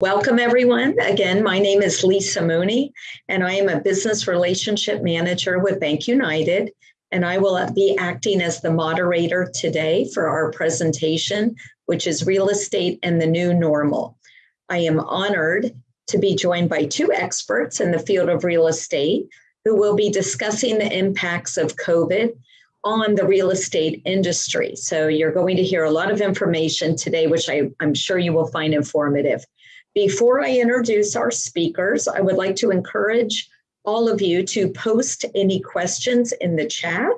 Welcome everyone. Again, my name is Lisa Mooney and I am a business relationship manager with Bank United and I will be acting as the moderator today for our presentation, which is real estate and the new normal. I am honored to be joined by two experts in the field of real estate who will be discussing the impacts of COVID on the real estate industry. So you're going to hear a lot of information today, which I, am sure you will find informative. Before I introduce our speakers, I would like to encourage all of you to post any questions in the chat.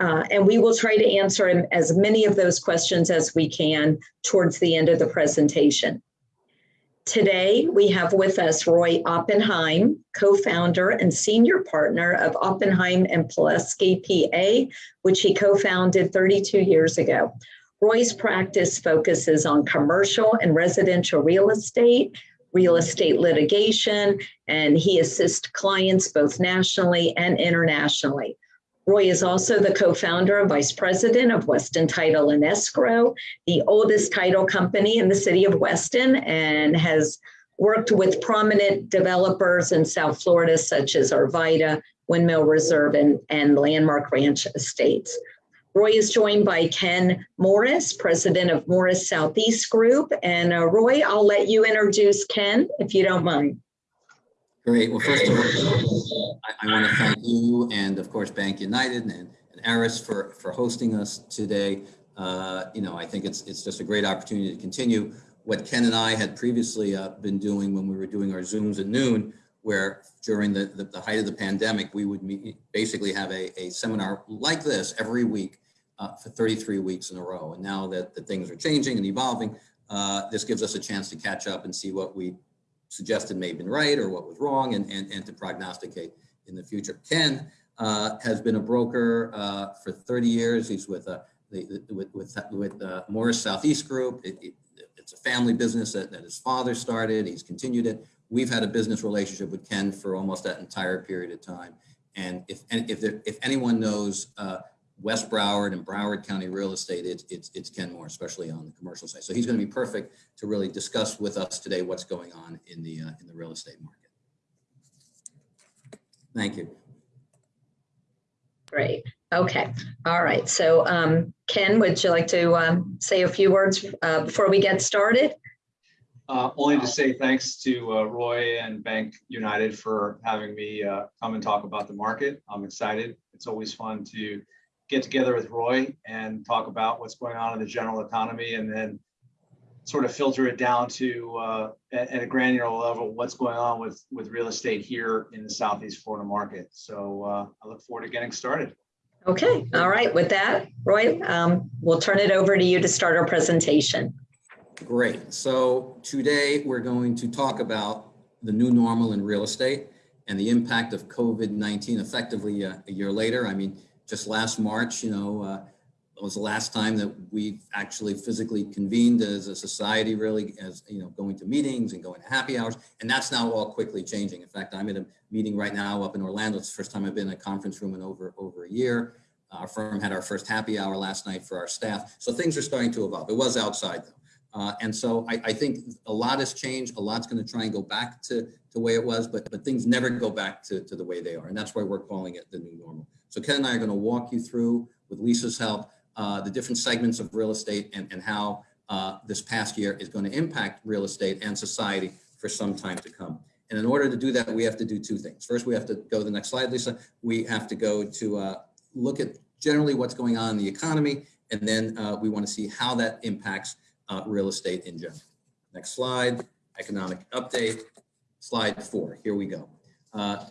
Uh, and we will try to answer as many of those questions as we can towards the end of the presentation. Today, we have with us Roy Oppenheim, co-founder and senior partner of Oppenheim and Pilelsky PA, which he co-founded 32 years ago. Roy's practice focuses on commercial and residential real estate, real estate litigation, and he assists clients both nationally and internationally. Roy is also the co-founder and vice president of Weston Title and Escrow, the oldest title company in the city of Weston, and has worked with prominent developers in South Florida, such as Arvida, Windmill Reserve, and, and Landmark Ranch Estates. Roy is joined by Ken Morris, president of Morris Southeast Group. And uh, Roy, I'll let you introduce Ken, if you don't mind. Great. Well, first of all, I, want to thank you and, of course, Bank United and, and Aris for, for hosting us today. Uh, you know, I think it's, it's just a great opportunity to continue what Ken and I had previously uh, been doing when we were doing our Zooms at noon, where during the, the, the height of the pandemic, we would meet, basically have a, a seminar like this every week uh, for 33 weeks in a row. And now that, that things are changing and evolving, uh, this gives us a chance to catch up and see what we suggested may have been right or what was wrong and, and, and to prognosticate in the future. Ken uh, has been a broker uh, for 30 years. He's with, uh, the, with, with, with uh, Morris Southeast Group. It, it, it's a family business that, that his father started. He's continued it. We've had a business relationship with Ken for almost that entire period of time. And if, and if, there, if anyone knows uh, West Broward and Broward County real estate, it's, it's, it's Ken Moore, especially on the commercial side. So he's going to be perfect to really discuss with us today what's going on in the, uh, in the real estate market. Thank you. Great. Okay. All right. So um, Ken, would you like to um, say a few words uh, before we get started? Uh, only to say thanks to uh, Roy and Bank United for having me uh, come and talk about the market. I'm excited. It's always fun to get together with Roy and talk about what's going on in the general economy and then sort of filter it down to uh, at, a granular level what's going on with with real estate here in the southeast florida market. So uh, i look forward to getting started. Okay. All right. With that roy um, we'll turn it over to you to start our presentation. Great. So today we're going to talk about the new normal in real estate and the impact of covid-19 effectively uh, a year later. I mean just last March, you know, uh, was the last time that we actually physically convened as a society really as, you know, going to meetings and going to happy hours. And that's now all quickly changing. In fact, I'm in a meeting right now up in Orlando. It's the first time I've been in a conference room in over, over a year. Our firm had our first happy hour last night for our staff. So things are starting to evolve. It was outside though. Uh, and so I, I, think a lot has changed. A lot's going to try and go back to, to the way it was, but, but things never go back to, to the way they are. And that's why we're calling it the new normal. So Ken and I are going to walk you through, with Lisa's help, uh, the different segments of real estate and, and how uh, this past year is going to impact real estate and society for some time to come. And in order to do that, we have to do two things. First, we have to go to the next slide, Lisa. We have to go to uh, look at generally what's going on in the economy, and then uh, we want to see how that impacts uh, real estate in general. Next slide, economic update. Slide four, here we go. Uh,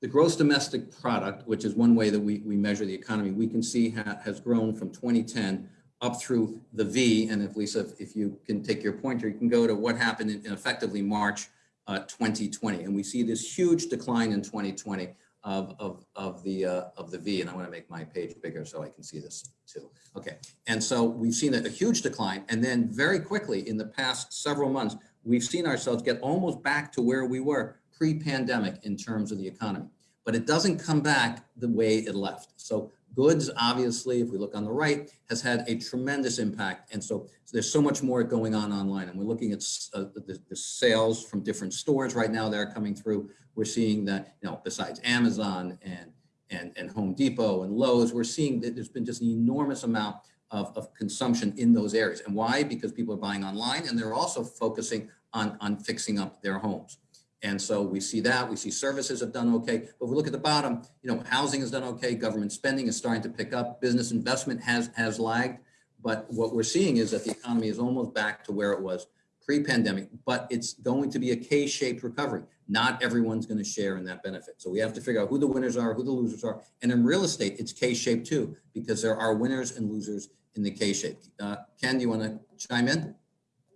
the gross domestic product, which is one way that we, we measure the economy, we can see ha has grown from 2010 up through the V. And if Lisa, if you can take your pointer, you can go to what happened in, in effectively March uh, 2020. And we see this huge decline in 2020 of, of, of, the, uh, of the V. And I want to make my page bigger so I can see this too. Okay. And so we've seen a, a huge decline. And then very quickly in the past several months, we've seen ourselves get almost back to where we were pre-pandemic in terms of the economy, but it doesn't come back the way it left. So Goods, obviously, if we look on the right, has had a tremendous impact. And so there's so much more going on online. And we're looking at uh, the, the sales from different stores right now that are coming through. We're seeing that, you know, besides Amazon and, and, and Home Depot and Lowe's, we're seeing that there's been just an enormous amount of, of consumption in those areas. And why? Because people are buying online and they're also focusing on, on fixing up their homes. And so we see that, we see services have done okay, but if we look at the bottom, you know, housing has done okay, government spending is starting to pick up, business investment has, has lagged. But what we're seeing is that the economy is almost back to where it was pre-pandemic, but it's going to be a K-shaped recovery. Not everyone's going to share in that benefit. So we have to figure out who the winners are, who the losers are. And in real estate, it's K-shaped too, because there are winners and losers in the K-shape. Uh, Ken, do you want to chime in?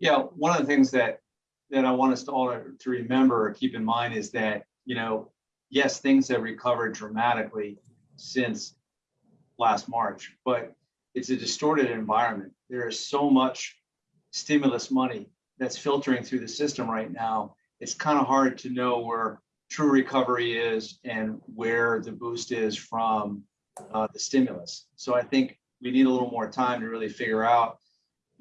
Yeah, one of the things that that I want us to all to remember or keep in mind is that, you know, yes, things have recovered dramatically since last March, but it's a distorted environment. There is so much stimulus money that's filtering through the system right now. It's kind of hard to know where true recovery is and where the boost is from uh, the stimulus. So I think we need a little more time to really figure out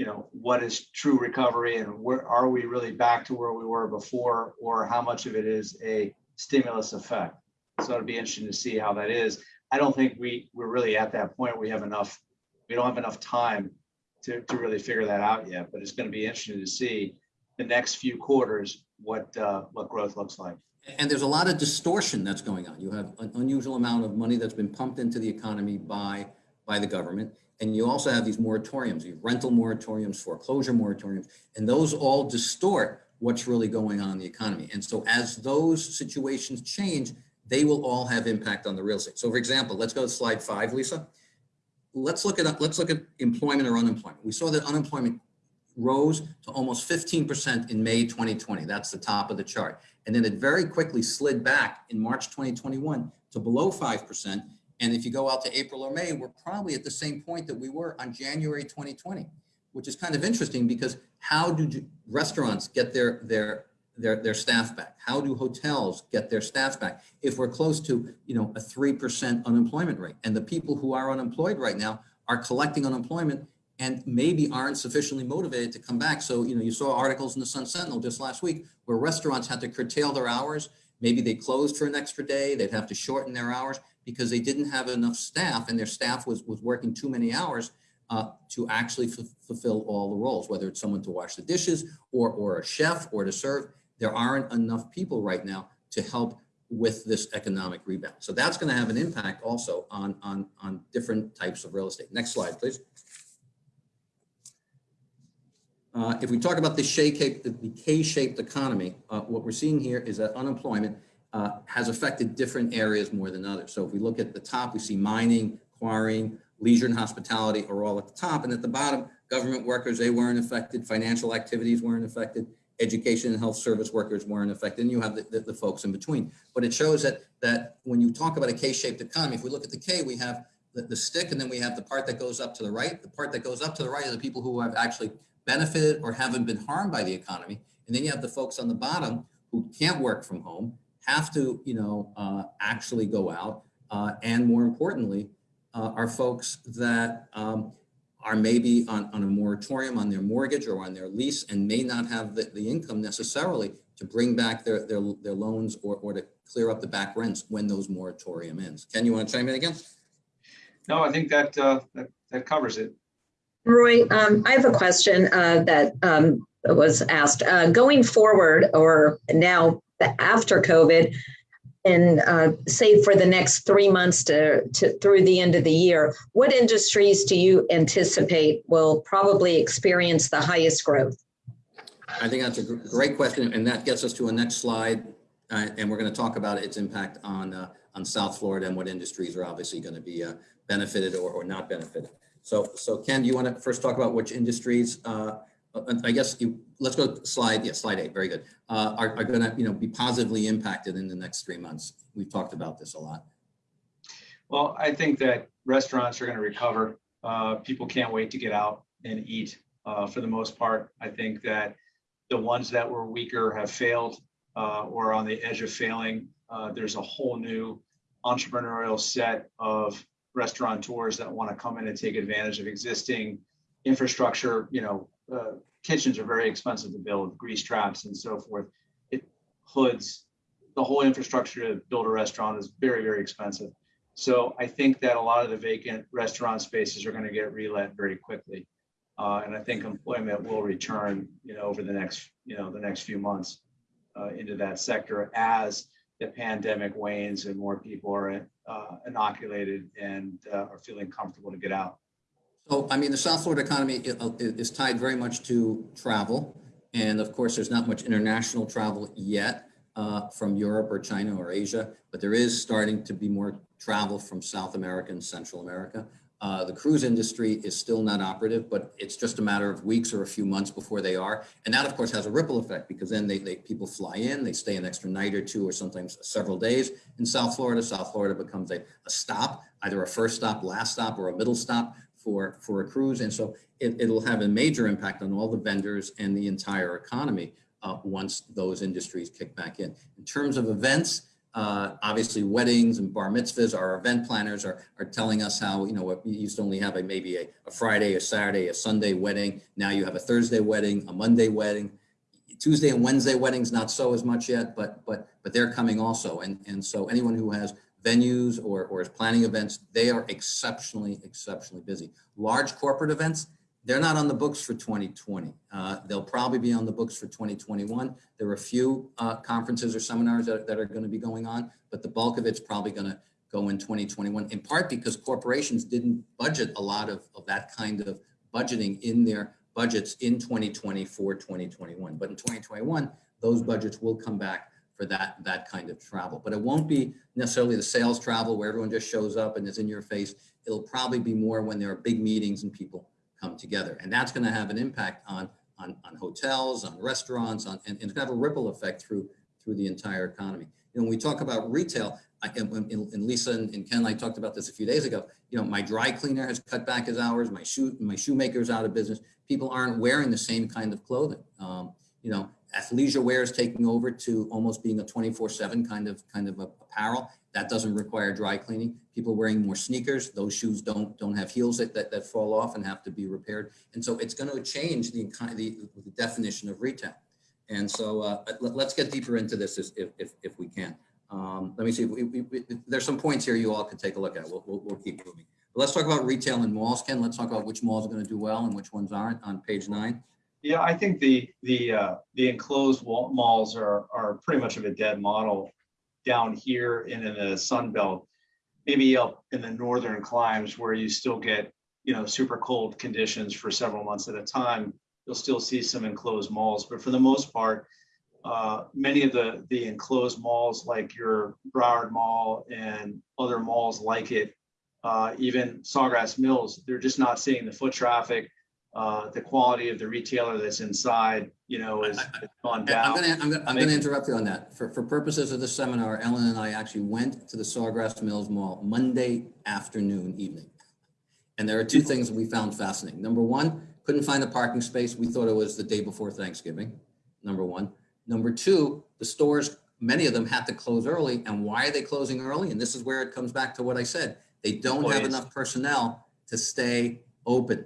you know, what is true recovery and where are we really back to where we were before or how much of it is a stimulus effect. So it'd be interesting to see how that is. I don't think we we're really at that point. We have enough, we don't have enough time to, to really figure that out yet, but it's going to be interesting to see the next few quarters what uh, what growth looks like. And there's a lot of distortion that's going on. You have an unusual amount of money that's been pumped into the economy by by the government. And you also have these moratoriums, you have rental moratoriums, foreclosure moratoriums, and those all distort what's really going on in the economy. And so as those situations change, they will all have impact on the real estate. So for example, let's go to slide five, Lisa. Let's look at let's look at employment or unemployment. We saw that unemployment rose to almost 15% in May 2020. That's the top of the chart. And then it very quickly slid back in March 2021 to below 5%. And if you go out to April or May, we're probably at the same point that we were on January 2020, which is kind of interesting because how do restaurants get their, their, their, their staff back? How do hotels get their staff back? If we're close to, you know, a 3% unemployment rate and the people who are unemployed right now are collecting unemployment and maybe aren't sufficiently motivated to come back. So, you know, you saw articles in the Sun Sentinel just last week where restaurants had to curtail their hours. Maybe they closed for an extra day. They'd have to shorten their hours because they didn't have enough staff and their staff was, was working too many hours uh, to actually fulfill all the roles, whether it's someone to wash the dishes or, or a chef or to serve. There aren't enough people right now to help with this economic rebound. So that's going to have an impact also on, on, on different types of real estate. Next slide, please. Uh, if we talk about the K-shaped economy, uh, what we're seeing here is that unemployment uh, has affected different areas more than others. So if we look at the top, we see mining, quarrying, leisure and hospitality are all at the top. And at the bottom, government workers, they weren't affected. Financial activities weren't affected. Education and health service workers weren't affected. And you have the, the, the folks in between. But it shows that, that when you talk about a K-shaped economy, if we look at the K, we have the, the stick and then we have the part that goes up to the right. The part that goes up to the right are the people who have actually benefited or haven't been harmed by the economy. And then you have the folks on the bottom who can't work from home have to, you know, uh, actually go out. Uh, and more importantly, uh, are folks that um, are maybe on, on a moratorium on their mortgage or on their lease and may not have the, the income necessarily to bring back their, their, their loans or, or to clear up the back rents when those moratorium ends. Ken, you want to chime in again? No, I think that, uh, that, that covers it. Roy, um, I have a question uh, that um, was asked. Uh, going forward, or now after COVID, and uh, say for the next three months to, to through the end of the year, what industries do you anticipate will probably experience the highest growth? I think that's a great question, and that gets us to a next slide, uh, and we're going to talk about its impact on uh, on South Florida and what industries are obviously going to be uh, benefited or, or not benefited. So, so Ken, do you want to first talk about which industries uh, uh, I guess you, let's go slide, yeah, slide eight, very good, uh, are, are gonna, you know, be positively impacted in the next three months. We've talked about this a lot. Well, I think that restaurants are gonna recover. Uh, people can't wait to get out and eat. Uh, for the most part, I think that the ones that were weaker have failed uh, or on the edge of failing. There's a whole new entrepreneurial set of restaurateurs that want to come in and take advantage of existing infrastructure, you know, uh, kitchens are very expensive to build, grease traps and so forth. It hoods, the whole infrastructure to build a restaurant is very, very expensive. So I think that a lot of the vacant restaurant spaces are going to get relet very quickly. Uh, and I think employment will return, you know, over the next, you know, the next few months uh, into that sector as the pandemic wanes and more people are uh, inoculated and uh, are feeling comfortable to get out. So, I mean, the South Florida economy i- is tied very much to travel. And of course, there's not much international travel yet uh, from Europe or China or Asia, but there is starting to be more travel from South America and Central America. Uh, The cruise industry is still not operative, but it's just a matter of weeks or a few months before they are. And that, of course, has a ripple effect because then they, they, people fly in, they stay an extra night or two or sometimes several days in South Florida. South Florida becomes a, a stop, either a first stop, last stop, or a middle stop for, for a cruise. And so it, it'll have a major impact on all the vendors and the entire economy uh, once those industries kick back in. In terms of events, uh, obviously weddings and bar mitzvahs, our event planners are, are telling us how, you know, what we used to only have a, maybe a, a Friday, a Saturday, a Sunday wedding. Now you have a Thursday wedding, a Monday wedding. Tuesday and Wednesday weddings, not so as much yet, but, but, but they're coming also. And, and so anyone who has venues or, or is planning events, they are exceptionally, exceptionally busy. Large corporate events, they're not on the books for 2020. Uh, they'll probably be on the books for 2021. There are a few uh, conferences or seminars that, that are going to be going on, but the bulk of it's probably going to go in 2021, in part because corporations didn't budget a lot of, of that kind of budgeting in their budgets in 2020 for 2021. But in 2021, those budgets will come back for that, that kind of travel. But it won't be necessarily the sales travel where everyone just shows up and is in your face. It'll probably be more when there are big meetings and people come together. And that's going to have an impact on, on, on hotels, on restaurants, on, and, and it's going to have a ripple effect through, through the entire economy. You know, when we talk about retail, I, and, and Lisa and and Ken and I talked about this a few days ago, you know, my dry cleaner has cut back his hours, my shoe, my shoemaker's out of business. People aren't wearing the same kind of clothing. Um, you know, athleisure wear is taking over to almost being a 24 seven kind of, kind of apparel. That doesn't require dry cleaning. People wearing more sneakers, those shoes don't, don't have heels that, that, that fall off and have to be repaired. And so it's going to change the, the, the definition of retail. And so uh, let, let's get deeper into this if, if, if we can. Um, let me see, we, we, we, there's some points here you all could take a look at. We'll, we'll, we'll keep moving. But let's talk about retail and malls. Ken, let's talk about which malls are going to do well and which ones aren't on page nine. Yeah, I think the, the, uh, the enclosed malls are, are pretty much of a dead model down here and in the Sun Belt. Maybe up in the northern climes where you still get, you know, super cold conditions for several months at a time. You'll still see some enclosed malls, but for the most part, uh, many of the, the enclosed malls like your Broward Mall and other malls like it, uh, even Sawgrass Mills, they're just not seeing the foot traffic uh, the quality of the retailer that's inside, you know, is has gone I'm down. gonna, I'm gonna, I'm gonna interrupt you on that. For, for purposes of the seminar, Ellen and I actually went to the Sawgrass Mills Mall Monday afternoon, evening. And there are two things we found fascinating. Number one, couldn't find a parking space. We thought it was the day before Thanksgiving, number one. Number two, the stores, many of them had to close early. And why are they closing early? And this is where it comes back to what I said. They don't have enough personnel to stay open.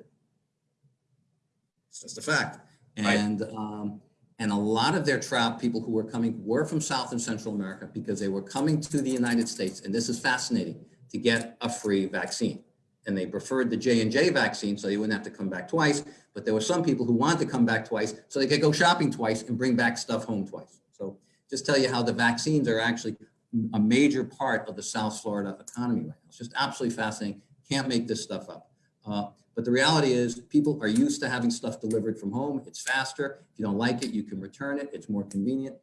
It's just a fact. Right. And, um, and a lot of their travel, people who were coming were from South and Central America because they were coming to the United States, and this is fascinating, to get a free vaccine. And they preferred the J and J vaccine, so they wouldn't have to come back twice. But there were some people who wanted to come back twice, so they could go shopping twice and bring back stuff home twice. So just tell you how the vaccines are actually a major part of the South Florida economy right now. It's just absolutely fascinating. Can't make this stuff up. Uh, but the reality is people are used to having stuff delivered from home. It's faster. If you don't like it, you can return it. It's more convenient.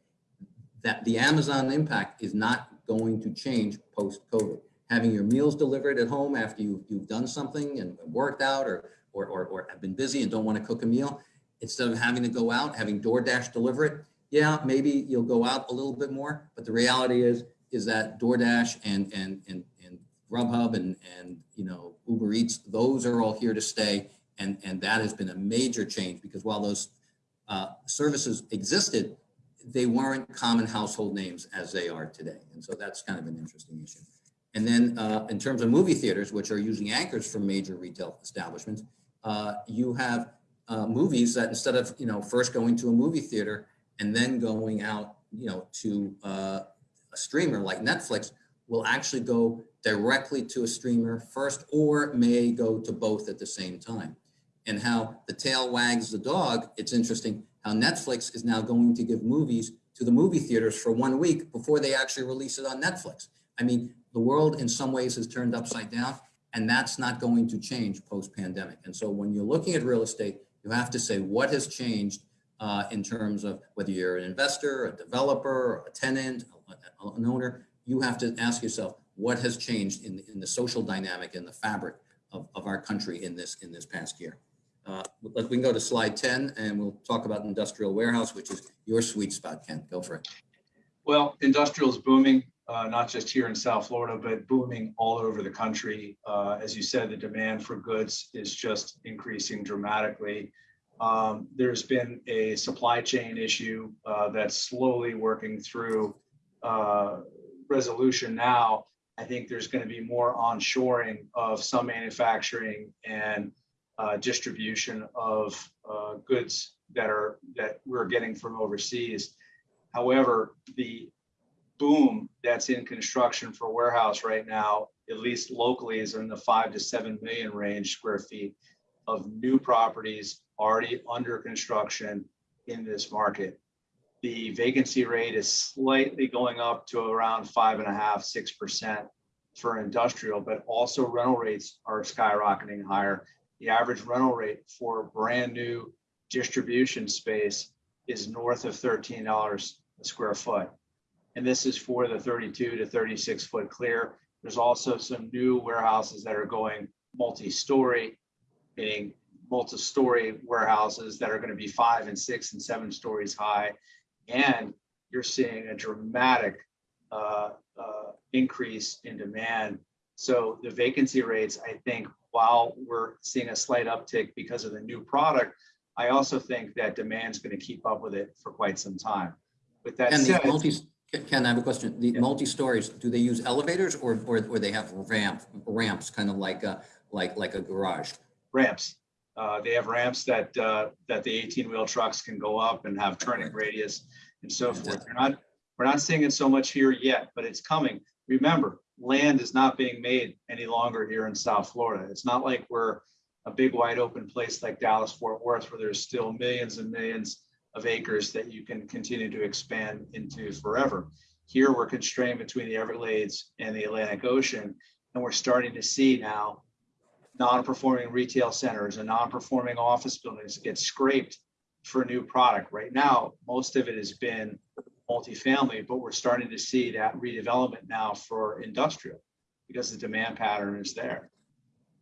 That the Amazon impact is not going to change post-COVID. Having your meals delivered at home after you've, you've done something and worked out or, or, or, or have been busy and don't want to cook a meal, instead of having to go out, having DoorDash deliver it, yeah, maybe you'll go out a little bit more. But the reality is, is that DoorDash and, and, and, and Grubhub and, and, you know, Uber Eats, those are all here to stay. And, and that has been a major change because while those uh, services existed, they weren't common household names as they are today. And so that's kind of an interesting issue. And then uh, in terms of movie theaters, which are using anchors for major retail establishments, uh, you have uh, movies that instead of, you know, first going to a movie theater and then going out, you know, to uh, a streamer like Netflix will actually go directly to a streamer first or may go to both at the same time. And how the tail wags the dog, it's interesting how Netflix is now going to give movies to the movie theaters for one week before they actually release it on Netflix. I mean, the world in some ways has turned upside down and that's not going to change post-pandemic. And so when you're looking at real estate, you have to say what has changed uh, in terms of whether you're an investor, a developer, a tenant, an owner, you have to ask yourself, what has changed in, in the social dynamic and the fabric of, of our country in this, in this past year? Uh, we can go to slide 10 and we'll talk about industrial warehouse, which is your sweet spot, Ken. Go for it. Well, industrial is booming, uh, not just here in South Florida, but booming all over the country. Uh, as you said, the demand for goods is just increasing dramatically. Um, there's been a supply chain issue uh, that's slowly working through uh, resolution now. I think there's going to be more onshoring of some manufacturing and uh, distribution of uh, goods that are that we're getting from overseas. However, the boom that's in construction for warehouse right now, at least locally, is in the five to seven million range square feet of new properties already under construction in this market. The vacancy rate is slightly going up to around five and a half, six percent for industrial, but also rental rates are skyrocketing higher. The average rental rate for brand new distribution space is north of $13 a square foot. And this is for the 32 to 36 foot clear. There's also some new warehouses that are going multi-story, meaning multi-story warehouses that are going to be five and six and seven stories high. And you're seeing a dramatic uh, uh, increase in demand. So the vacancy rates, I think, while we're seeing a slight uptick because of the new product, I also think that demand is going to keep up with it for quite some time. With that And said, these multi, Ken, I have a question. The Yeah. multi-stories, do they use elevators or, or, or they have ramp, ramps, kind of like a, like, like a garage? ramps. Uh, they have ramps that, uh, that the eighteen wheel trucks can go up and have turning radius and so forth. We're not, we're not seeing it so much here yet, but it's coming. Remember, land is not being made any longer here in South Florida. It's not like we're a big wide open place like Dallas, Fort Worth, where there's still millions and millions of acres that you can continue to expand into forever. Here, we're constrained between the Everglades and the Atlantic Ocean, and we're starting to see now non-performing retail centers and non-performing office buildings get scraped for new product. Right now, most of it has been multifamily, but we're starting to see that redevelopment now for industrial because the demand pattern is there.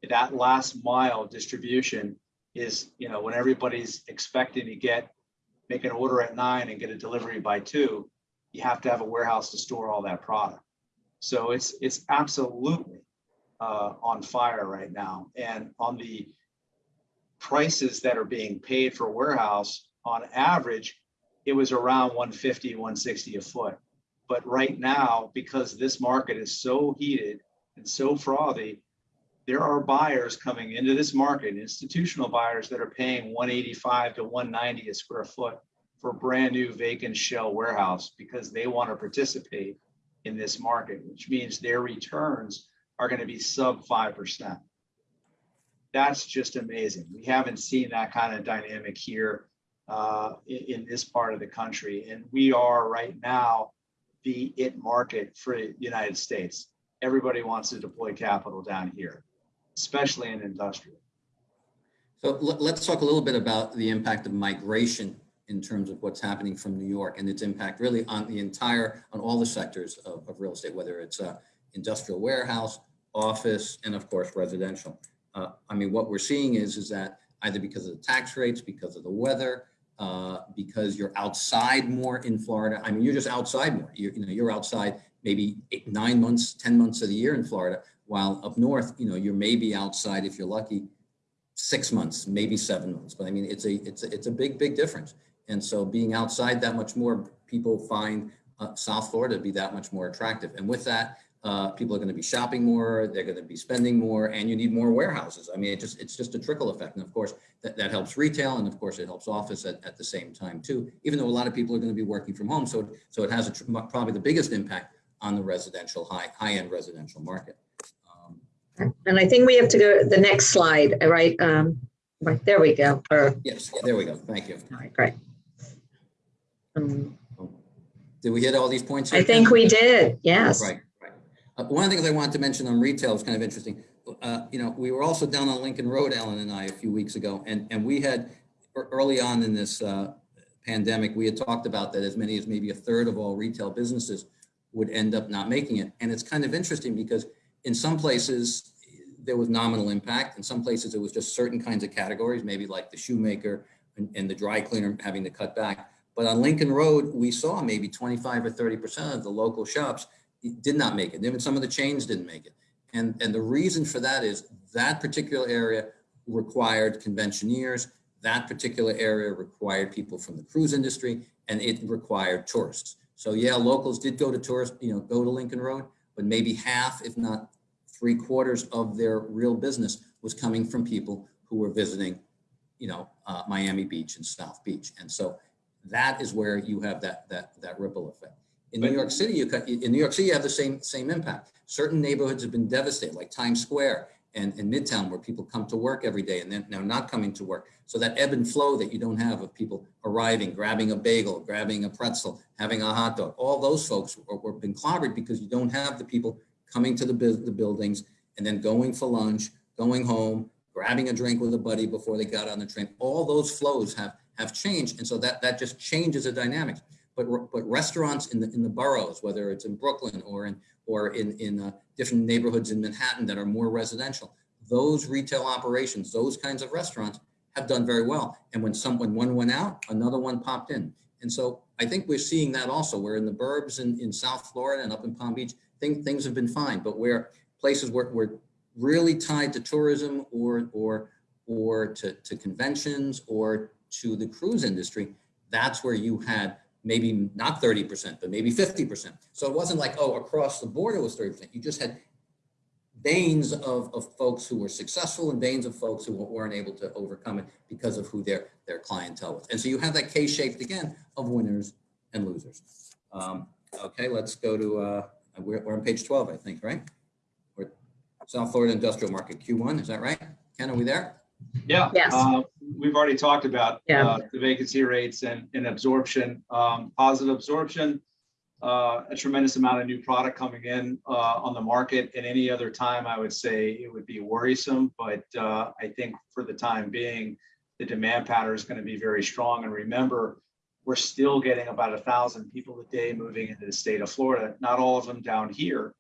That last mile distribution is, you know, when everybody's expecting to get, make an order at nine and get a delivery by two, you have to have a warehouse to store all that product. So it's, it's absolutely uh, on fire right now. And on the prices that are being paid for warehouse, on average, it was around 150, 160 a foot. But right now, because this market is so heated and so frothy, there are buyers coming into this market, institutional buyers that are paying 185 to 190 a square foot for brand new vacant shell warehouse because they want to participate in this market, which means their returns are going to be sub 5%. That's just amazing. We haven't seen that kind of dynamic here uh, in, in this part of the country. And we are right now the it market for the United States. Everybody wants to deploy capital down here, especially in industrial. So let, let's talk a little bit about the impact of migration in terms of what's happening from New York and its impact really on the entire, on all the sectors of, of real estate, whether it's industrial warehouse, office, and of course, residential. Uh, I mean, what we're seeing is, is that either because of the tax rates, because of the weather, uh, because you're outside more in Florida. I mean, you're just outside more. You're, you know, you're outside maybe eight, nine months, 10 months of the year in Florida, while up north, you know, you're maybe outside, if you're lucky, six months, maybe seven months. But I mean, it's a, it's a, it's a big, big difference. And so being outside that much more, people find uh, South Florida to be that much more attractive. And with that, uh, people are going to be shopping more, they're going to be spending more, and you need more warehouses. I mean, it just it's just a trickle effect. And of course, that, that helps retail, and of course, it helps office at, at the same time too. Even though a lot of people are going to be working from home, so so it has a, tr- probably the biggest impact on the residential high high end residential market. Um, And I think we have to go to the next slide, right? Um, right, there we go. Or, yes, there we go. Thank you. all right, great. Um, Did we hit all these points? I think we did, yes. Right. Uh, one of the things I wanted to mention on retail is kind of interesting. Uh, you know, we were also down on Lincoln Road, Ellen and I, a few weeks ago, and, and we had, early on in this, uh, pandemic, we had talked about that as many as maybe a third of all retail businesses would end up not making it. And it's kind of interesting because in some places, there was nominal impact. In some places, it was just certain kinds of categories, maybe like the shoemaker and, and the dry cleaner having to cut back. But on Lincoln Road, we saw maybe 25 or 30% of the local shops did not make it. Even some of the chains didn't make it. And, and the reason for that is that particular area required conventioneers. That particular area required people from the cruise industry and it required tourists. So yeah, locals did go to tourist, you know, go to Lincoln Road, but maybe half, if not three quarters of their real business was coming from people who were visiting, you know, uh, Miami Beach and South Beach. And so that is where you have that, that, that ripple effect. In New York City, you cut, in New York City, you have the same, same impact. Certain neighborhoods have been devastated, like Times Square and, and Midtown, where people come to work every day and then now not coming to work. So that ebb and flow that you don't have of people arriving, grabbing a bagel, grabbing a pretzel, having a hot dog, all those folks were, were been clobbered because you don't have the people coming to the, the buildings and then going for lunch, going home, grabbing a drink with a buddy before they got on the train. All those flows have, have changed. And so that, that just changes the dynamics. But, but restaurants in the, in the boroughs, whether it's in Brooklyn or in, or in, in uh, different neighborhoods in Manhattan that are more residential, those retail operations, those kinds of restaurants have done very well. And when someone, one went out, another one popped in. And so I think we're seeing that also, where in the burbs in, in South Florida and up in Palm Beach, things, things have been fine, but where places were, were really tied to tourism or, or, or to, to conventions or to the cruise industry, that's where you had maybe not 30%, but maybe 50%. So it wasn't like, oh, across the board it was 30%. You just had veins of, of folks who were successful and veins of folks who weren't able to overcome it because of who their, their clientele was. And so you have that K-shaped again of winners and losers. Um, okay, let's go to, uh, we're, we're on page 12, I think, right? We're South Florida Industrial Market Q1, is that right? Ken, are we there? Yeah. Yes. uh, We've already talked about Yeah. uh, the vacancy rates and, and absorption, um, positive absorption. uh, A tremendous amount of new product coming in uh, on the market. At any other time, I would say it would be worrisome, but uh, I think for the time being, the demand pattern is going to be very strong. And remember, we're still getting about a thousand people a day moving into the state of Florida. Not all of them down here,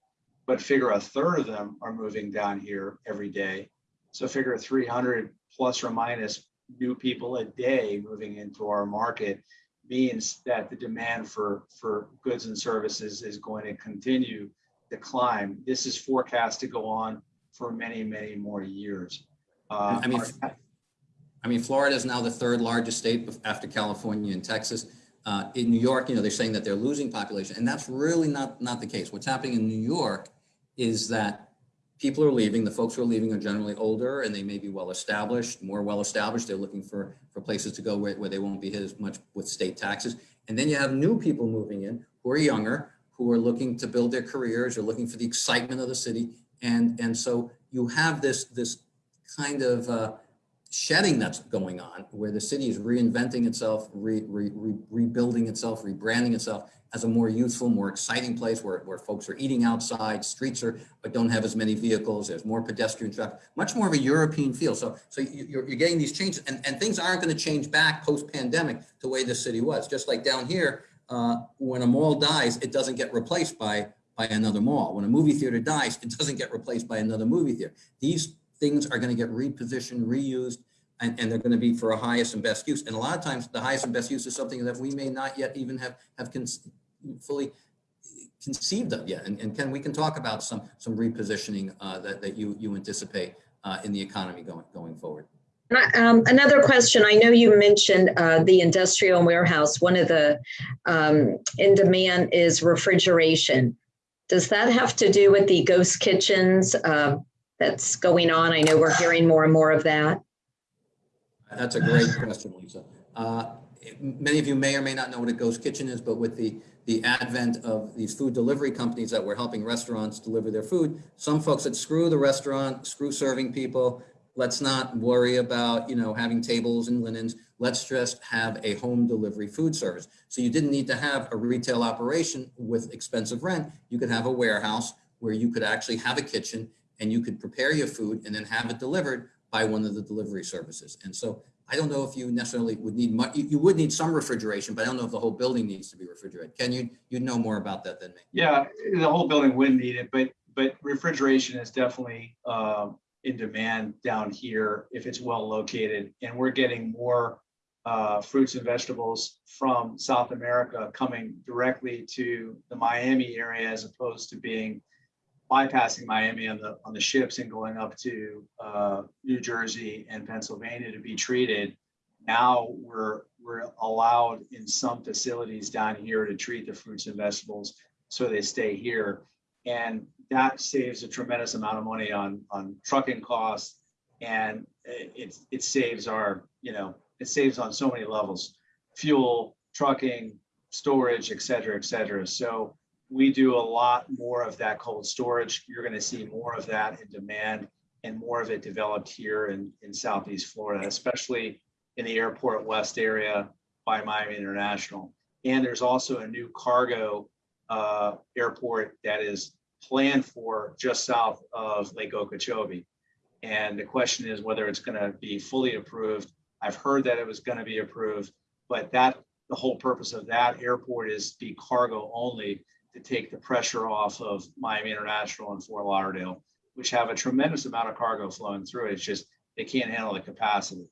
but figure a third of them are moving down here every day. So figure 300 plus or minus new people a day moving into our market means that the demand for, for goods and services is going to continue to climb. This is forecast to go on for many, many more years. Uh, I mean, our- I mean, Florida is now the third largest state after California and Texas. Uh, in New York, you know, they're saying that they're losing population, and that's really not, not the case. What's happening in New York is that people are leaving. The folks who are leaving are generally older and they may be well established, more well established. They're looking for, for places to go where, where they won't be hit as much with state taxes. And then you have new people moving in who are younger, who are looking to build their careers, are looking for the excitement of the city. And, and so you have this, this kind of uh, shedding that's going on where the city is reinventing itself, re, re, re, rebuilding itself, rebranding itself as a more youthful, more exciting place where, where folks are eating outside, streets are, but don't have as many vehicles, there's more pedestrian traffic, much more of a European feel. So, so you- you're, you're getting these changes and, and things aren't going to change back post-pandemic the way the city was. Just like down here, uh, when a mall dies, it doesn't get replaced by, by another mall. When a movie theater dies, it doesn't get replaced by another movie theater. These things are going to get repositioned, reused, and, and they're going to be for a highest and best use. And a lot of times, the highest and best use is something that we may not yet even have have con- fully conceived of yet. And, and Ken, we can talk about some some repositioning uh, that that you you anticipate uh, in the economy going going forward. And I- Um, another question, I know you mentioned, uh, the industrial warehouse, one of the, um, in demand is refrigeration. Does that have to do with the ghost kitchens uh, that's going on? I know we're hearing more and more of that. That's a great question, Lisa. Uh, Many of you may or may not know what a ghost kitchen is, but with the, the advent of these food delivery companies that were helping restaurants deliver their food, some folks said, screw the restaurant, screw serving people. Let's not worry about, you know, having tables and linens. Let's just have a home delivery food service. So you didn't need to have a retail operation with expensive rent. You could have a warehouse where you could actually have a kitchen and you could prepare your food and then have it delivered by one of the delivery services. And so I don't know if you necessarily would need much, you, you would need some refrigeration, but I don't know if the whole building needs to be refrigerated. Ken, you, you'd know more about that than me. Yeah, the whole building would need it, but, but refrigeration is definitely um, in demand down here if it's well located. And we're getting more uh, fruits and vegetables from South America coming directly to the Miami area as opposed to being bypassing Miami on the, on the ships and going up to uh, New Jersey and Pennsylvania to be treated. Now we're, we're allowed in some facilities down here to treat the fruits and vegetables so they stay here. And that saves a tremendous amount of money on, on trucking costs. And it, it, saves our, you know, it saves on so many levels, fuel, trucking, storage, et cetera, et cetera. So we do a lot more of that cold storage. You're going to see more of that in demand and more of it developed here in, in Southeast Florida, especially in the Airport West area by Miami International. And there's also a new cargo uh, airport that is planned for just south of Lake Okeechobee. And the question is whether it's going to be fully approved. I've heard that it was going to be approved, but that the whole purpose of that airport is be cargo only to take the pressure off of Miami International and Fort Lauderdale, which have a tremendous amount of cargo flowing through. it. It's just they can't handle the capacity.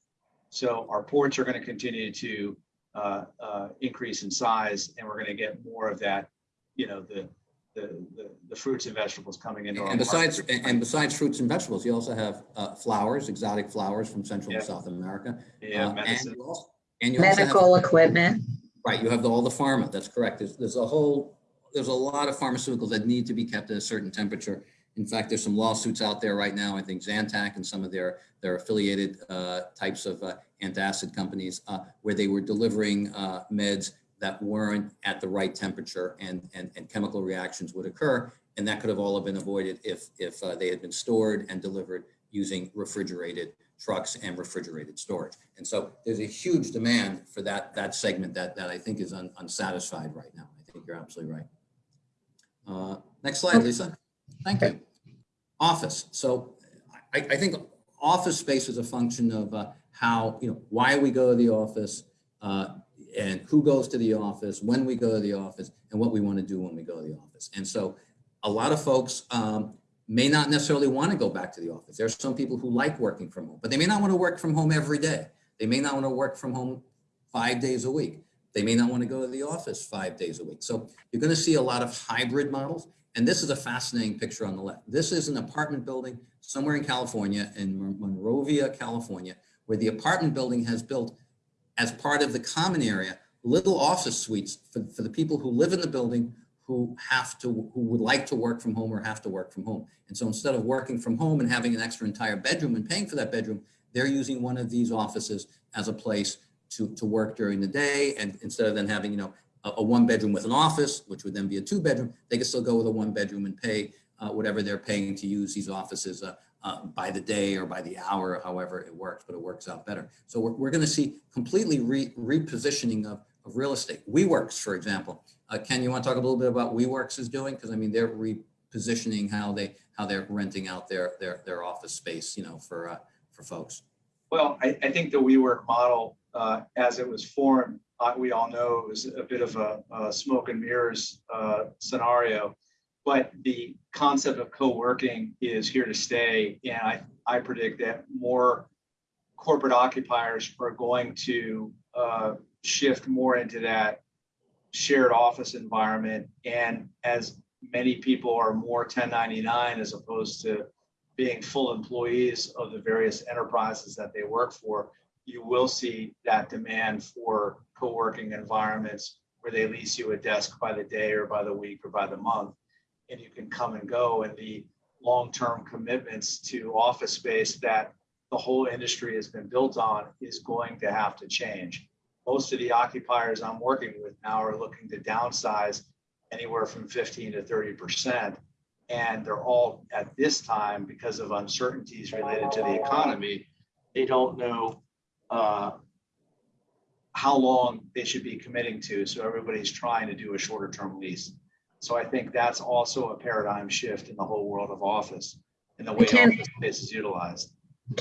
So our ports are going to continue to uh, uh, increase in size, and we're going to get more of that. You know, the the the, the fruits and vegetables coming into our And besides, market. and and besides fruits and vegetables, you also have uh, flowers, exotic flowers from Central and South America. yeah, Uh, And you also- and you also have- Medical equipment. Right, you have the- all the pharma, that's correct. There's, there's a whole, there's a lot of pharmaceuticals that need to be kept at a certain temperature. In fact, there's some lawsuits out there right now, I think Zantac and some of their, their affiliated uh, types of uh, antacid companies, uh, where they were delivering uh, meds that weren't at the right temperature and, and, and chemical reactions would occur. And that could have all been avoided if, if uh, they had been stored and delivered using refrigerated trucks and refrigerated storage. And so there's a huge demand for that, that segment that, that I think is un- unsatisfied right now. I think you're absolutely right. Uh, Next slide, Lisa. Thank you. Office. So I, I think office space is a function of uh, how, you know, why we go to the office uh, and who goes to the office, when we go to the office, and what we want to do when we go to the office. And so a lot of folks um, may not necessarily want to go back to the office. There are some people who like working from home, but they may not want to work from home every day. They may not want to work from home five days a week. They may not want to go to the office five days a week. So you're going to see a lot of hybrid models. And this is a fascinating picture on the left. This is an apartment building somewhere in California, in Monrovia, California, where the apartment building has built as part of the common area, little office suites for, for the people who live in the building who have to, who would like to work from home or have to work from home. And so instead of working from home and having an extra entire bedroom and paying for that bedroom, they're using one of these offices as a place to, to work during the day. And instead of then having, you know, a, a one bedroom with an office, which would then be a two bedroom, they can still go with a one bedroom and pay uh, whatever they're paying to use these offices uh, uh, by the day or by the hour, however it works, but it works out better. So we're, we're going to see completely re, repositioning of, of real estate. WeWorks, for example. Uh, Ken, you want to talk a little bit about WeWorks is doing? Because I mean, they're repositioning how they how they're renting out their their their office space, you know, for uh, for folks. Well, I, I think the WeWork model, uh, as it was formed, we all know it was a bit of a, a smoke and mirrors uh, scenario. But the concept of co-working is here to stay, and I, I predict that more corporate occupiers are going to uh, shift more into that shared office environment. And as many people are more 1099 as opposed to being full employees of the various enterprises that they work for, you will see that demand for co-working environments where they lease you a desk by the day or by the week or by the month. and you can come and go and the long-term commitments to office space that the whole industry has been built on is going to have to change. Most of the occupiers I'm working with now are looking to downsize anywhere from 15 to 30 percent. And they're all at this time, because of uncertainties related to the economy, they don't know uh, how long they should be committing to. So everybody's trying to do a shorter term lease. So I think that's also a paradigm shift in the whole world of office and the way Can- office space is utilized.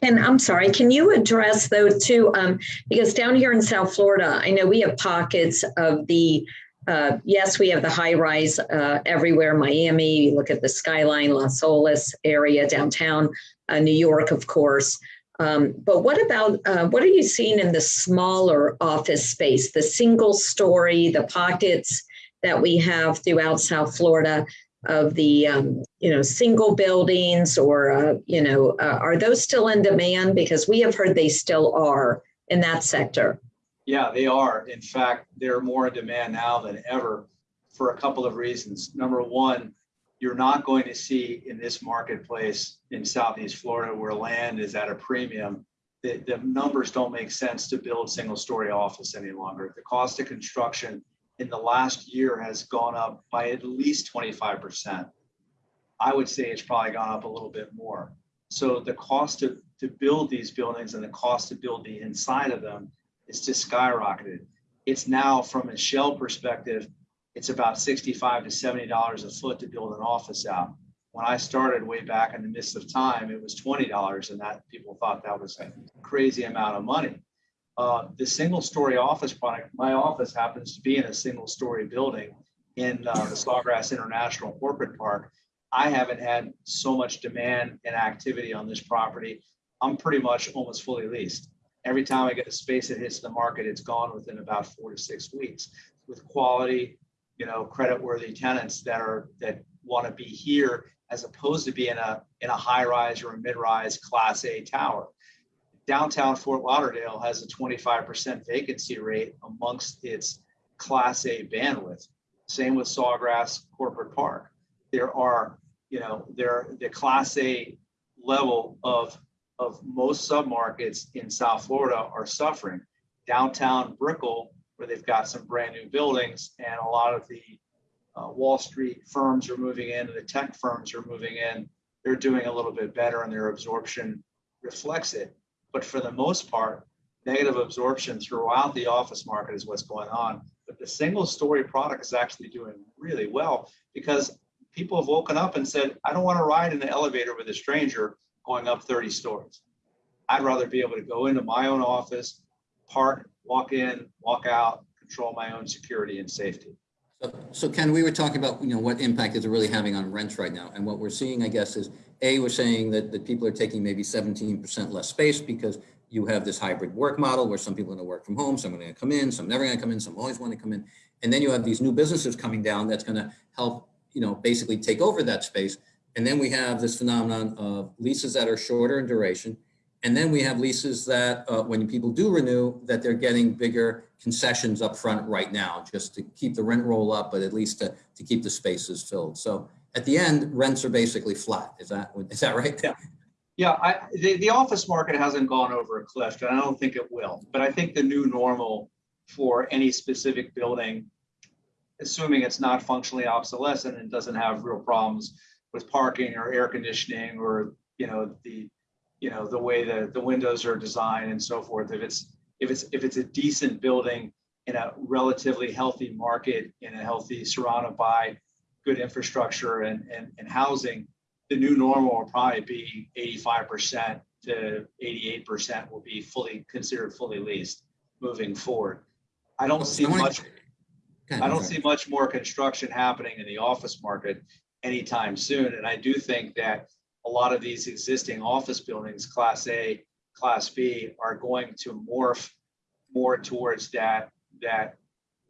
Can, I'm sorry, can you address though too, um, because down here in South Florida, I know we have pockets of the, uh, yes, we have the high rise, uh, everywhere, Miami, you look at the skyline, Las Olas area downtown, uh, New York, of course. Um, but what about, uh, what are you seeing in the smaller office space, the single story, the pockets that we have throughout South Florida? of the um, you know single buildings or uh, you know uh, are those still in demand because we have heard they still are in that sector Yeah, they are. In fact, they're more in demand now than ever for a couple of reasons. Number one, you're not going to see in this marketplace in Southeast Florida where land is at a premium, the, the numbers don't make sense to build single story office any longer. The cost of construction in the last year has gone up by at least 25%. I would say it's probably gone up a little bit more. So the cost to, to build these buildings and the cost to build the inside of them is just skyrocketed. It's now from a shell perspective, it's about 65 to 70 dollars a foot to build an office out. When I started way back in the midst of time, it was 20 dollars, and that people thought that was a crazy amount of money. Uh, the single story office product, my office happens to be in a single story building in uh, the Sawgrass International Corporate Park. I haven't had so much demand and activity on this property. I'm pretty much almost fully leased. Every time I get a space that hits the market, it's gone within about four to six weeks with quality, you know, credit-worthy tenants that are that want to be here as opposed to be in a in a high rise or a mid rise class A tower. Downtown Fort Lauderdale has a 25% vacancy rate amongst its class A bandwidth. Same with Sawgrass Corporate Park. There are, you know, there the class A level of of most submarkets in South Florida are suffering. Downtown Brickell, where they've got some brand new buildings and a lot of the uh, Wall Street firms are moving in and the tech firms are moving in, they're doing a little bit better and their absorption reflects it. But for the most part, negative absorption throughout the office market is what's going on. But the single story product is actually doing really well because people have woken up and said, I don't want to ride in the elevator with a stranger going up 30 stories. I'd rather be able to go into my own office, park, walk in, walk out, control my own security and safety. So, so Ken, we were talking about, you know, what impact is it really having on rents right now? And what we're seeing, I guess, is A, we're saying that, that people are taking maybe 17% less space because you have this hybrid work model where some people are going to work from home, some are going to come in, some never going to come in, some always want to come in. And then you have these new businesses coming down that's going to help, you know, basically take over that space. And then we have this phenomenon of leases that are shorter in duration. And then we have leases that uh, when people do renew, that they're getting bigger concessions up front right now, just to keep the rent roll up, but at least to, to keep the spaces filled. So at the end, rents are basically flat. Is that, is that right? Yeah. Yeah, I, the, the office market hasn't gone over a cliff, and I don't think it will. But I think the new normal for any specific building, assuming it's not functionally obsolescent and doesn't have real problems with parking or air conditioning or you know the you know the way that the windows are designed and so forth. If it's if it's if it's a decent building in a relatively healthy market in a healthy surrounded by good infrastructure and and, and housing the new normal will probably be 85% to 88% will be fully considered fully leased moving forward. I don't see So I wanna- much, I don't see much more construction happening in the office market anytime soon. And I do think that a lot of these existing office buildings, class A, class B, are going to morph more towards that, that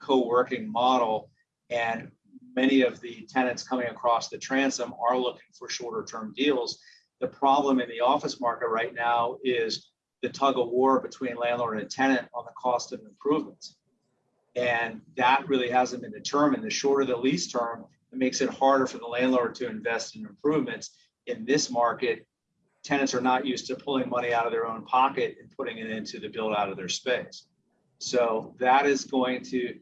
co-working model. And many of the tenants coming across the transom are looking for shorter term deals. The problem in the office market right now is the tug of war between landlord and tenant on the cost of improvements. And that really hasn't been determined. The shorter the lease term, It makes it harder for the landlord to invest in improvements. In this market, tenants are not used to pulling money out of their own pocket and putting it into the build out of their space. So that is going to,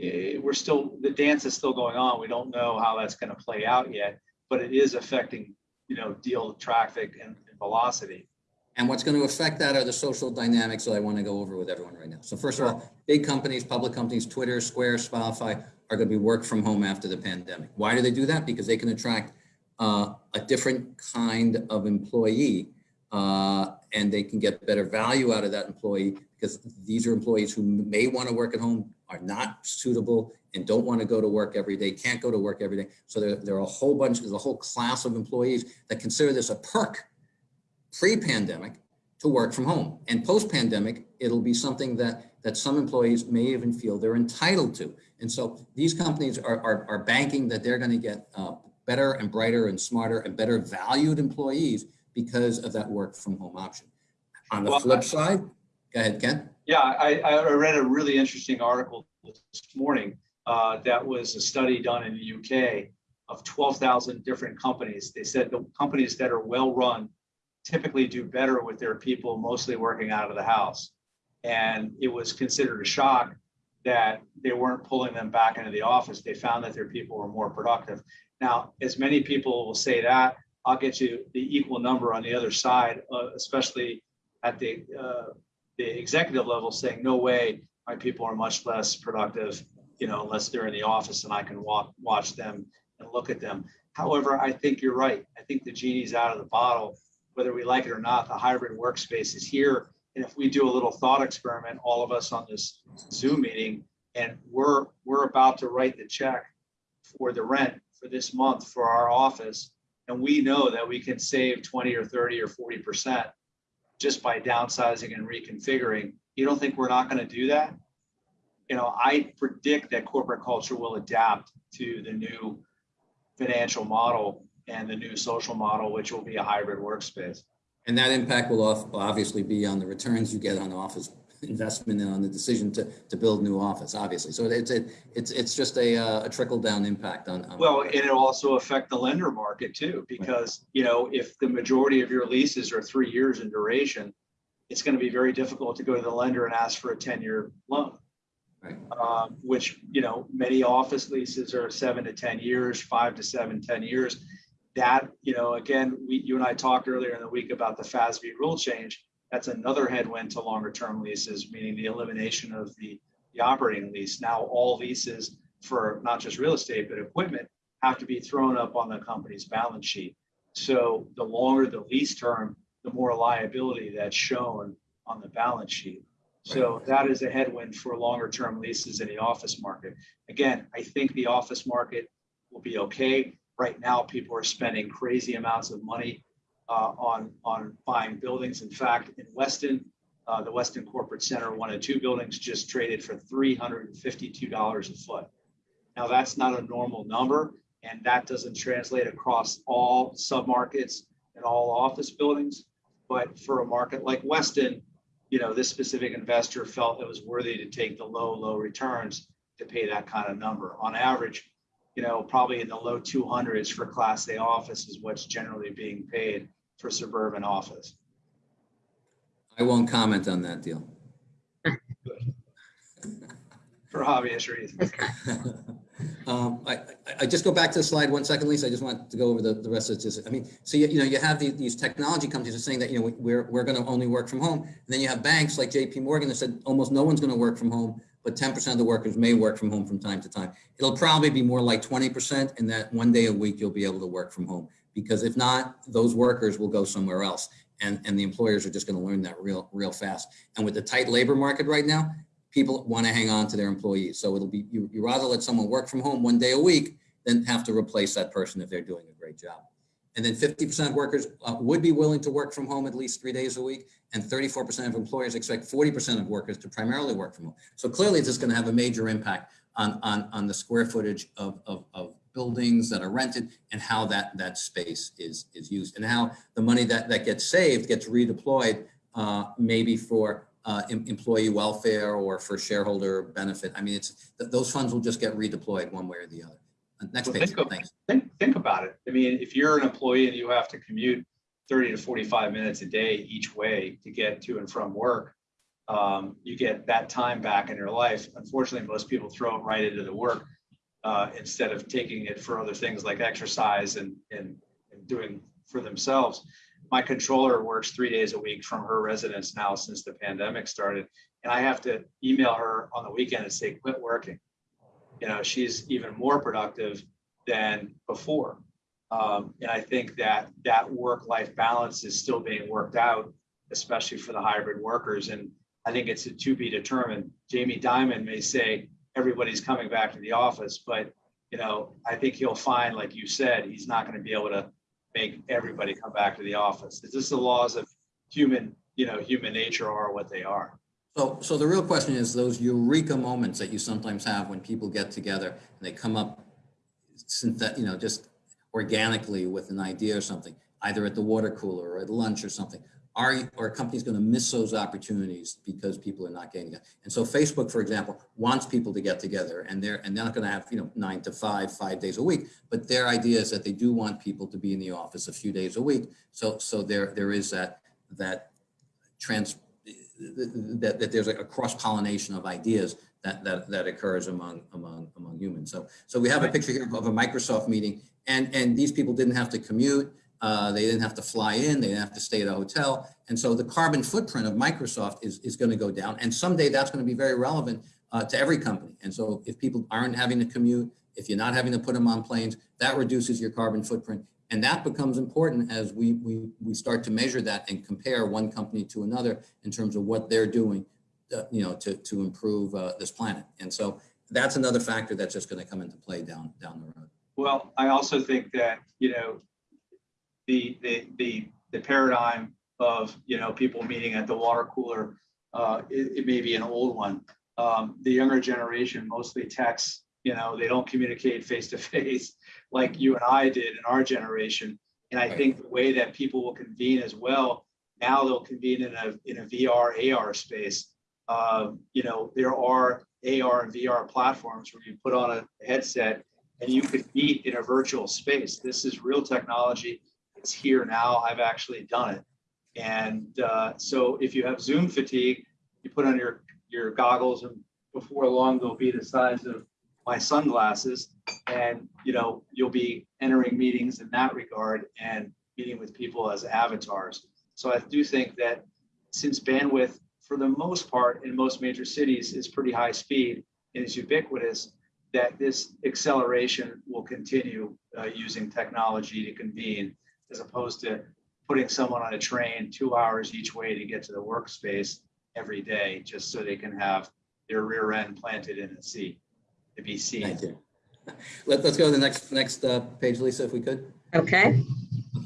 eh, we're still, the dance is still going on. We don't know how that's going to play out yet, but it is affecting, you know, deal traffic and and velocity. And what's going to affect that are the social dynamics that I want to go over with everyone right now. So first of all, big companies, public companies, Twitter, Square, Spotify are going to be work from home after the pandemic. Why do they do that? Because they can attract uh, a different kind of employee uh, and they can get better value out of that employee because these are employees who may want to work at home, are not suitable and don't want to go to work every day, can't go to work every day. So there, there are a whole bunch, there's a whole class of employees that consider this a perk pre-pandemic to work from home. And post-pandemic, it'll be something that, that some employees may even feel they're entitled to. And so these companies are, are, are banking that they're going to get uh, better and brighter and smarter and better valued employees because of that work from home option. On the Well, flip side, go ahead, Ken. Yeah, I, I read a really interesting article this morning uh, that was a study done in the UK of 12,000 different companies. They said the companies that are well-run typically do better with their people mostly working out of the house. And it was considered a shock that they weren't pulling them back into the office. They found that their people were more productive. Now, as many people will say that, I'll get you the equal number on the other side, uh, especially at the uh, the executive level saying, no way, my people are much less productive, you know, unless they're in the office and I can walk, watch them and look at them. However, I think you're right. I think the genie's out of the bottle, whether we like it or not, the hybrid workspace is here. And if we do a little thought experiment, all of us on this Zoom meeting, and we're, we're about to write the check for the rent for this month for our office, and we know that we can save 20 or 30 or 40% just by downsizing and reconfiguring. You don't think we're not going to do that? You know, I predict that corporate culture will adapt to the new financial model and the new social model, which will be a hybrid workspace. And that impact will obviously be on the returns you get on office investment and on the decision to, to build new office, obviously. So it's, it, it's, it's just a, uh, a trickle down impact on. on- Well, and it'll also affect the lender market too, because, you know, if the majority of your leases are three years in duration, it's going to be very difficult to go to the lender and ask for a 10-year loan. Right. um, which, you know, many office leases are seven to 10 years, five to seven, 10 years. That, you know, again, we, you and I talked earlier in the week about the FASB rule change. That's another headwind to longer term leases, meaning the elimination of the, the operating lease. Now, all leases for not just real estate, but equipment have to be thrown up on the company's balance sheet. So the longer the lease term, the more liability that's shown on the balance sheet. So that is a headwind for longer term leases in the office market. Again, I think the office market will be okay. Right now, people are spending crazy amounts of money uh, on, on buying buildings. In fact, in Weston, uh, the Weston Corporate Center, one and two buildings just traded for $352 a foot. Now, that's not a normal number, and that doesn't translate across all submarkets and all office buildings. But for a market like Weston, you know, this specific investor felt it was worthy to take the low, low returns to pay that kind of number. On average, you know, probably in the low 200s for Class A office is what's generally being paid for suburban office. I won't comment on that deal. For obvious reasons. Um, I, I- just go back to the slide one second, Lisa. I just want to go over the, the rest of this. I mean, so you, you know, you have these, these technology companies are saying that, you know, we're, we're going to only work from home. And then you have banks like JP Morgan that said almost no one's going to work from home, but 10% of the workers may work from home from time to time. It'll probably be more like 20% and that one day a week you'll be able to work from home. Because if not, those workers will go somewhere else. And, and the employers are just going to learn that real, real fast. And with the tight labor market right now, people want to hang on to their employees. So it'll be, you, you rather let someone work from home one day a week than have to replace that person if they're doing a great job. And then 50% of workers uh, would be willing to work from home at least three days a week. And 34% of employers expect 40% of workers to primarily work from home. So clearly this is going to have a major impact on, on, on the square footage of, of, of buildings that are rented and how that, that space is, is used and how the money that, that gets saved gets redeployed uh, maybe for uh, em- employee welfare or for shareholder benefit. I mean, it's, th- those funds will just get redeployed one way or the other. Next Well, page, think thanks. Think, think about it. I mean, if you're an employee and you have to commute thirty to forty-five minutes a day each way to get to and from work, um, you get that time back in your life. Unfortunately, most people throw it right into the work uh, instead of taking it for other things like exercise and, and, and doing for themselves. My controller works three days a week from her residence now since the pandemic started. And I have to email her on the weekend and say, quit working. You know, she's even more productive than before. Um, and I think that that work-life balance is still being worked out, especially for the hybrid workers. And I think it's a to be determined. Jamie Dimon may say everybody's coming back to the office, but you know, I think he'll find, like you said, he's not going to be able to make everybody come back to the office. It's just the laws of human, you know, human nature are what they are. So, so the real question is those eureka moments that you sometimes have when people get together and they come up, synthet, you know, just organically with an idea or something, either at the water cooler or at lunch or something. Are, are companies going to miss those opportunities because people are not getting together? And so Facebook, for example, wants people to get together and they're, and they're not going to have, you know, nine to five, five days a week, but their idea is that they do want people to be in the office a few days a week. So, so there, there is that, that trans, that, that there's a cross pollination of ideas that, that, that occurs among, among, among humans. So, so we have a picture here of a Microsoft meeting and, and these people didn't have to commute. Uh, they didn't have to fly in, they didn't have to stay at a hotel. And so the carbon footprint of Microsoft is, is going to go down. And someday that's going to be very relevant uh, to every company. And so if people aren't having to commute, if you're not having to put them on planes, that reduces your carbon footprint. And that becomes important as we, we, we start to measure that and compare one company to another in terms of what they're doing, uh, you know, to, to improve uh, this planet. And so that's another factor that's just going to come into play down, down the road. Well, I also think that, you know, the, the, the, the paradigm of, you know, people meeting at the water cooler, uh, it, it may be an old one. Um, the younger generation mostly texts, you know, they don't communicate face to face like you and I did in our generation. And I Right. think the way that people will convene as well, now they'll convene in a, in a VR, AR space. Um, you know, there are AR and VR platforms where you put on a headset and you could meet in a virtual space. This is real technology. It's here now. I've actually done it. And uh, so if you have Zoom fatigue, you put on your, your goggles and before long, they'll be the size of my sunglasses. And, you know, you'll be entering meetings in that regard and meeting with people as avatars. So I do think that since bandwidth, for the most part, in most major cities is pretty high speed and is ubiquitous, that this acceleration will continue uh, using technology to convene as opposed to putting someone on a train two hours each way to get to the workspace every day just so they can have their rear end planted in a seat to be seen. Thank you. Let, let's go to the next, next uh, page, Lisa, if we could. Okay,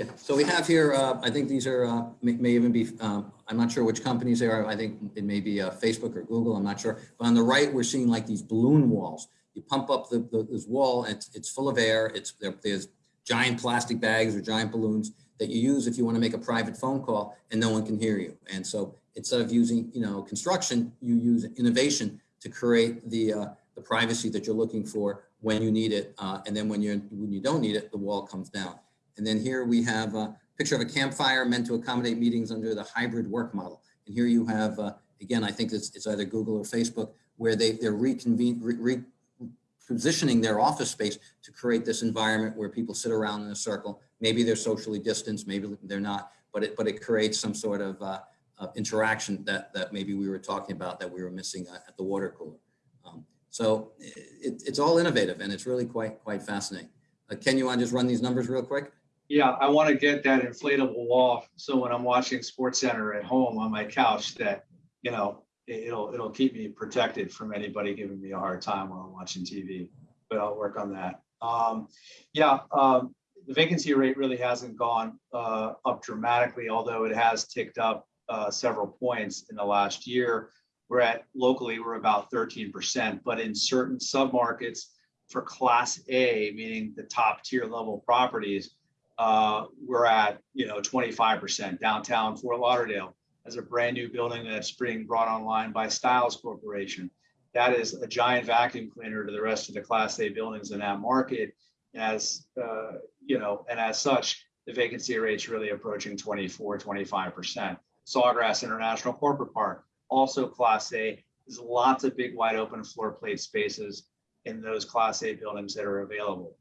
Okay, so we have here, uh, I think these are, uh, may, may even be, um, I'm not sure which companies they are. I think it may be uh, Facebook or Google, I'm not sure. But on the right, we're seeing like these balloon walls. You pump up the, the, this wall, and it's, it's full of air. It's, there, there's giant plastic bags or giant balloons that you use if you want to make a private phone call and no one can hear you. And so instead of using, you know, construction, you use innovation to create the, uh, the privacy that you're looking for when you need it. Uh, and then when you're, when you don't need it, the wall comes down. And then here we have a picture of a campfire meant to accommodate meetings under the hybrid work model. And here you have, uh, again, I think it's, it's either Google or Facebook, where they, they're reconvene, re, re, positioning their office space to create this environment where people sit around in a circle. Maybe they're socially distanced, maybe they're not, but it, but it creates some sort of uh, uh, interaction that, that maybe we were talking about that we were missing at, at the water cooler. Um, so it, it's all innovative and it's really quite, quite fascinating. Uh, Ken, you want to just run these numbers real quick? Yeah, I want to get that inflatable wall. So when I'm watching Sports Center at home on my couch, that, you know, it- it'll, it'll keep me protected from anybody giving me a hard time while I'm watching TV, but I'll work on that. Um, yeah, um, the vacancy rate really hasn't gone, uh, up dramatically, although it has ticked up, uh, several points in the last year. We're at, locally, we're about thirteen percent, but in certain submarkets for class A, meaning the top tier level properties, uh, we're at, you know, 25% downtown Fort Lauderdale as a brand new building that's being brought online by Stiles Corporation. that is a giant vacuum cleaner to the rest of the Class A buildings in that market. As, uh, you know, and as such, the vacancy rate's really approaching 24, 25%. Sawgrass International Corporate Park, also Class A. There's lots of big wide open floor plate spaces in those Class A buildings that are available.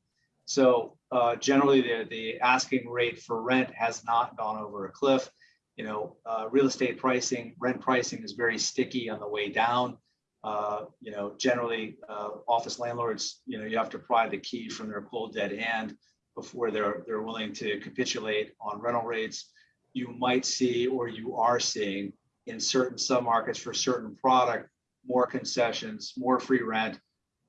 So uh, generally, the, the asking rate for rent has not gone over a cliff. You know, uh, real estate pricing, rent pricing is very sticky on the way down. Uh, you know, generally, uh, office landlords, you know, you have to pry the key from their cold dead hand before they're they're willing to capitulate on rental rates. You might see, or you are seeing, in certain submarkets for certain product, more concessions, more free rent.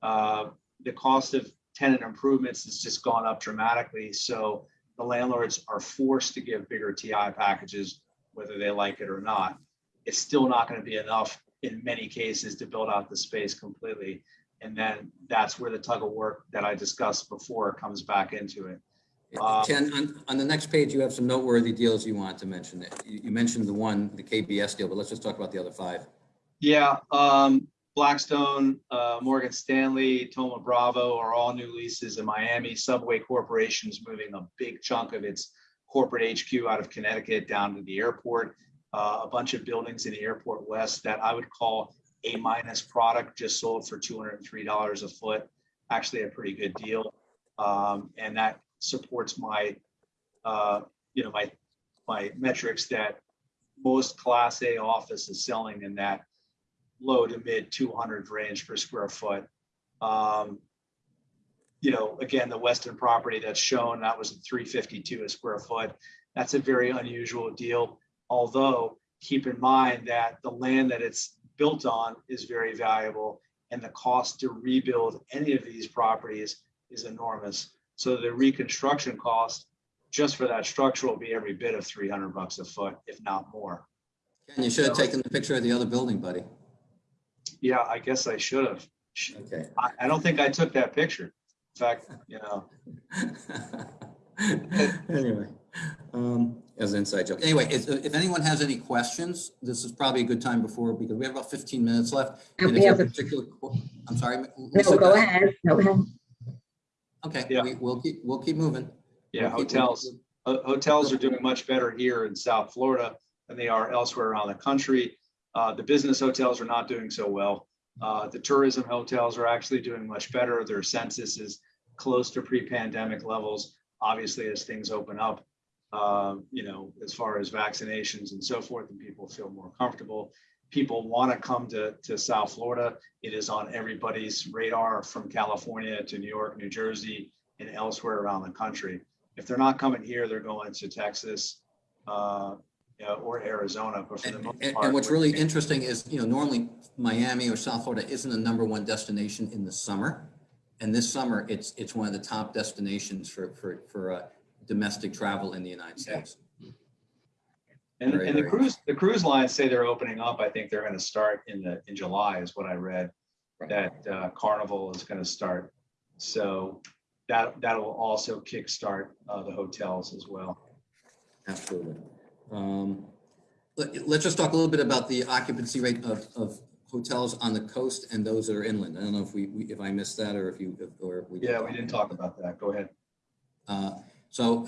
Uh, the cost of tenant improvements has just gone up dramatically. So the landlords are forced to give bigger TI packages, whether they like it or not. It's still not going to be enough in many cases to build out the space completely. And then that's where the tug of war that I discussed before comes back into it. Um, Ken, on, on the next page, you have some noteworthy deals you want to mention. You, you mentioned the one, the KBS deal, but let's just talk about the other five. Yeah, um, Blackstone, uh, Morgan Stanley, Thoma Bravo are all new leases in Miami. Subway Corporation is moving a big chunk of its corporate HQ out of Connecticut down to the airport. Uh, a bunch of buildings in the airport west that I would call a minus product just sold for $203 a foot. Actually, a pretty good deal. Um, and that supports my, uh, you know, my, my metrics that most class A office is selling in that low to mid 200 range per square foot. Um, you know, again, the Weston property that's shown, that was 352 a square foot. That's a very unusual deal. Although keep in mind that the land that it's built on is very valuable and the cost to rebuild any of these properties is enormous. So the reconstruction cost just for that structure will be every bit of 300 bucks a foot, if not more. And you should have taken the picture of the other building, buddy. Yeah, I guess I should have. Okay. I, I don't think I took that picture. In fact, you know, Anyway, um, as an inside joke. Anyway, if, if anyone has any questions, this is probably a good time before, because we have about 15 minutes left. And if We you have have a- particular, I'm sorry. No, Lisa, go ahead. Go ahead. Okay, Yeah. we, we'll keep, we'll keep moving. yeah, We'll keep- hotels. Ho- Hotels are doing much better here in South Florida than they are elsewhere around the country. Uh, the business hotels are not doing so well. Uh, the tourism hotels are actually doing much better. Their census is close to pre-pandemic levels. Obviously, as things open up, um, you know, as far as vaccinations and so forth, and people feel more comfortable. People want to come to, to South Florida. It is on everybody's radar from California to New York, New Jersey, and elsewhere around the country. If they're not coming here, they're going to Texas, uh, you know, or Arizona. But for the And, most and- part, and what's really interesting is, you know, normally Miami or South Florida isn't the number one destination in the summer. And this summer, it's, it's one of the top destinations for, for, for uh, domestic travel in the United Yeah. And, Very, and the very cruise, the cruise lines say they're opening up. I think they're going to start in the, in July is what I read. Right. That uh, Carnival is going to start. So that, that'll also kickstart uh, the hotels as well. Absolutely. Um, let, let's just talk a little bit about the occupancy rate of, of hotels on the coast and those that are inland. I don't know if we, we- if I missed that or if you, if- or. if we Yeah, we didn't talk about that. Go ahead. Uh, So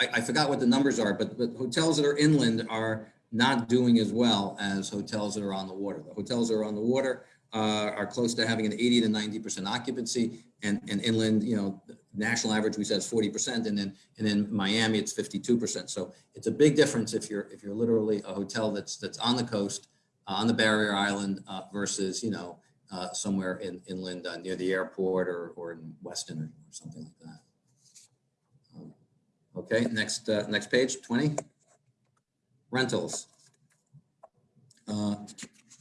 I, I forgot what the numbers are, but, but hotels that are inland are not doing as well as hotels that are on the water. The hotels that are on the water uh, are close to having an 80 to 90% occupancy and, and inland, you know, national average we said is 40% and then, and then Miami, it's 52%. So it's a big difference if you're, if you're literally a hotel that's, that's on the coast, uh, on the barrier island uh, versus, you know, uh, somewhere in inland uh, near the airport or, or in Weston or something like that. Okay, next, uh, next page, 20. Rentals. Uh,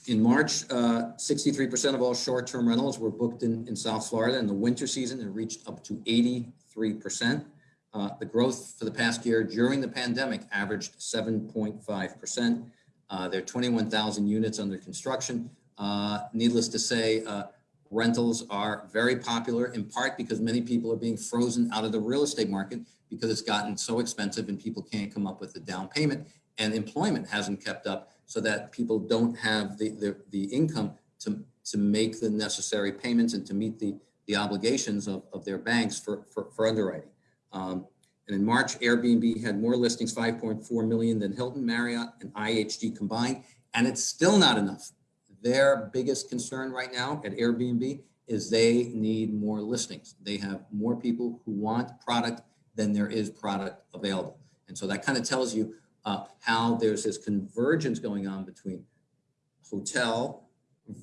In March, uh, 63% of all short-term rentals were booked in, in South Florida. In the winter season, it reached up to 83%. Uh, The growth for the past year during the pandemic averaged 7.5%. Uh, There are 21,000 units under construction. Uh, Needless to say, uh, rentals are very popular in part because many people are being frozen out of the real estate market because it's gotten so expensive and people can't come up with the down payment and employment hasn't kept up so that people don't have the, the, the income to to make the necessary payments and to meet the, the obligations of, of their banks for, for, for underwriting. Um, and in March, Airbnb had more listings, 5.4 million than Hilton, Marriott, and IHG combined, and it's still not enough. Their biggest concern right now at Airbnb is they need more listings. They have more people who want product than there is product available. And so that kind of tells you uh, how there's this convergence going on between hotel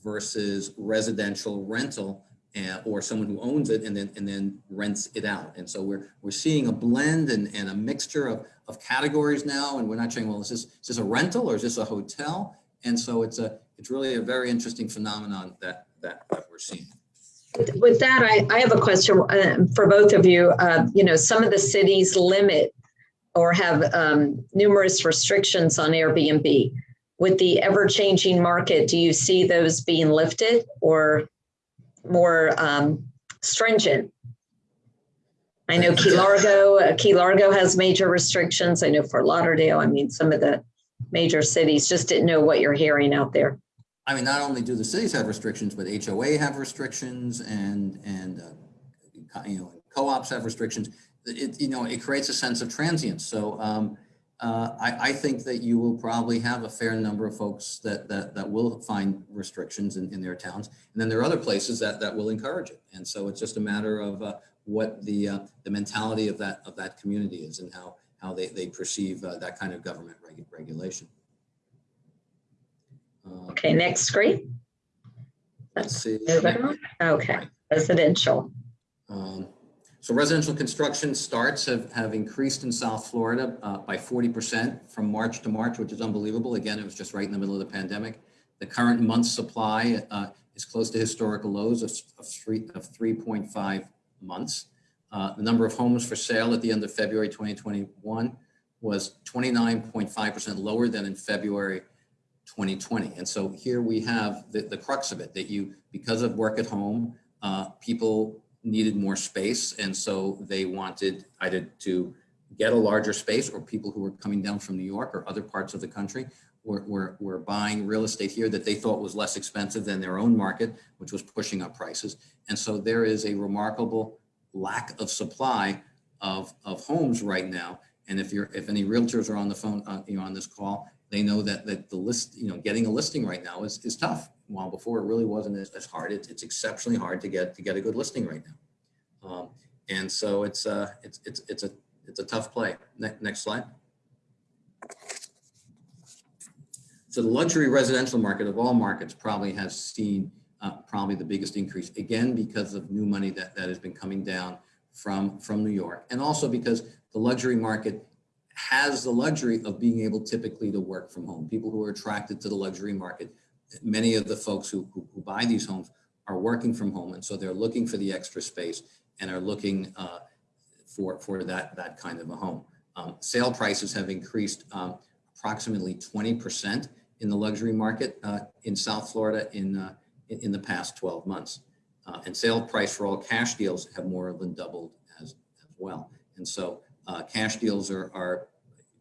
versus residential rental and, or someone who owns it and then and then rents it out. And so we're we're seeing a blend and, and a mixture of, of categories now. And we're not saying, well, is this is this a rental or is this a hotel? And so it's a it's really a very interesting phenomenon that that, that we're seeing. With that, I, I have a question uh, for both of you. Uh, you know, some of the cities limit or have um, numerous restrictions on Airbnb. With the ever-changing market, do you see those being lifted or more um, stringent? I know Key Largo, uh, Key Largo has major restrictions. I know Fort Lauderdale. I mean, some of the major cities just didn't know what you're hearing out there. I mean, not only do the cities have restrictions, but HOA have restrictions and, and, uh, you know, co-ops have restrictions. It, you know, it creates a sense of transience. So, um, uh, I, I, think that you will probably have a fair number of folks that, that, that will find restrictions in, in their towns. And then there are other places that, that will encourage it. And so it's just a matter of uh, what the, uh, the mentality of that, of that community is and how, how they, they perceive uh, that kind of government reg regulation. Okay, next screen. Let's see. Okay, residential. Um, so residential construction starts have, have increased in South Florida uh, by 40% from March to March, which is unbelievable. Again, it was just right in the middle of the pandemic. The current month supply uh, is close to historical lows of, of, three, of 3.5 months. Uh, the number of homes for sale at the end of February 2021 was 29.5% lower than in February 2020. And so here we have the, the crux of it that you, because of work at home, uh, people needed more space. And so they wanted either to get a larger space or people who were coming down from New York or other parts of the country were, were, were buying real estate here that they thought was less expensive than their own market, which was pushing up prices. And so there is a remarkable lack of supply of, of homes right now. And if you're, if any realtors are on the phone, uh, you know, on this call, they know that, that the list, you know, getting a listing right now is, is tough. While before it really wasn't as, as hard, it's, it's exceptionally hard to get, to get a good listing right now. Um, and so it's, uh, it's, it's, it's a, it's a tough play. Ne next slide. So the luxury residential market of all markets probably has seen uh, probably the biggest increase, again, because of new money that, that has been coming down from, from New York. And also because the luxury market has the luxury of being able typically to work from home. People who are attracted to the luxury market, many of the folks who, who, who buy these homes are working from home. And so they're looking for the extra space and are looking uh, for, for that, that kind of a home. Um, sale prices have increased um, approximately 20% in the luxury market uh, in South Florida in, uh, in, in, the past 12 months. Uh, and sale price for all cash deals have more than doubled as, as well. And so uh, cash deals are, are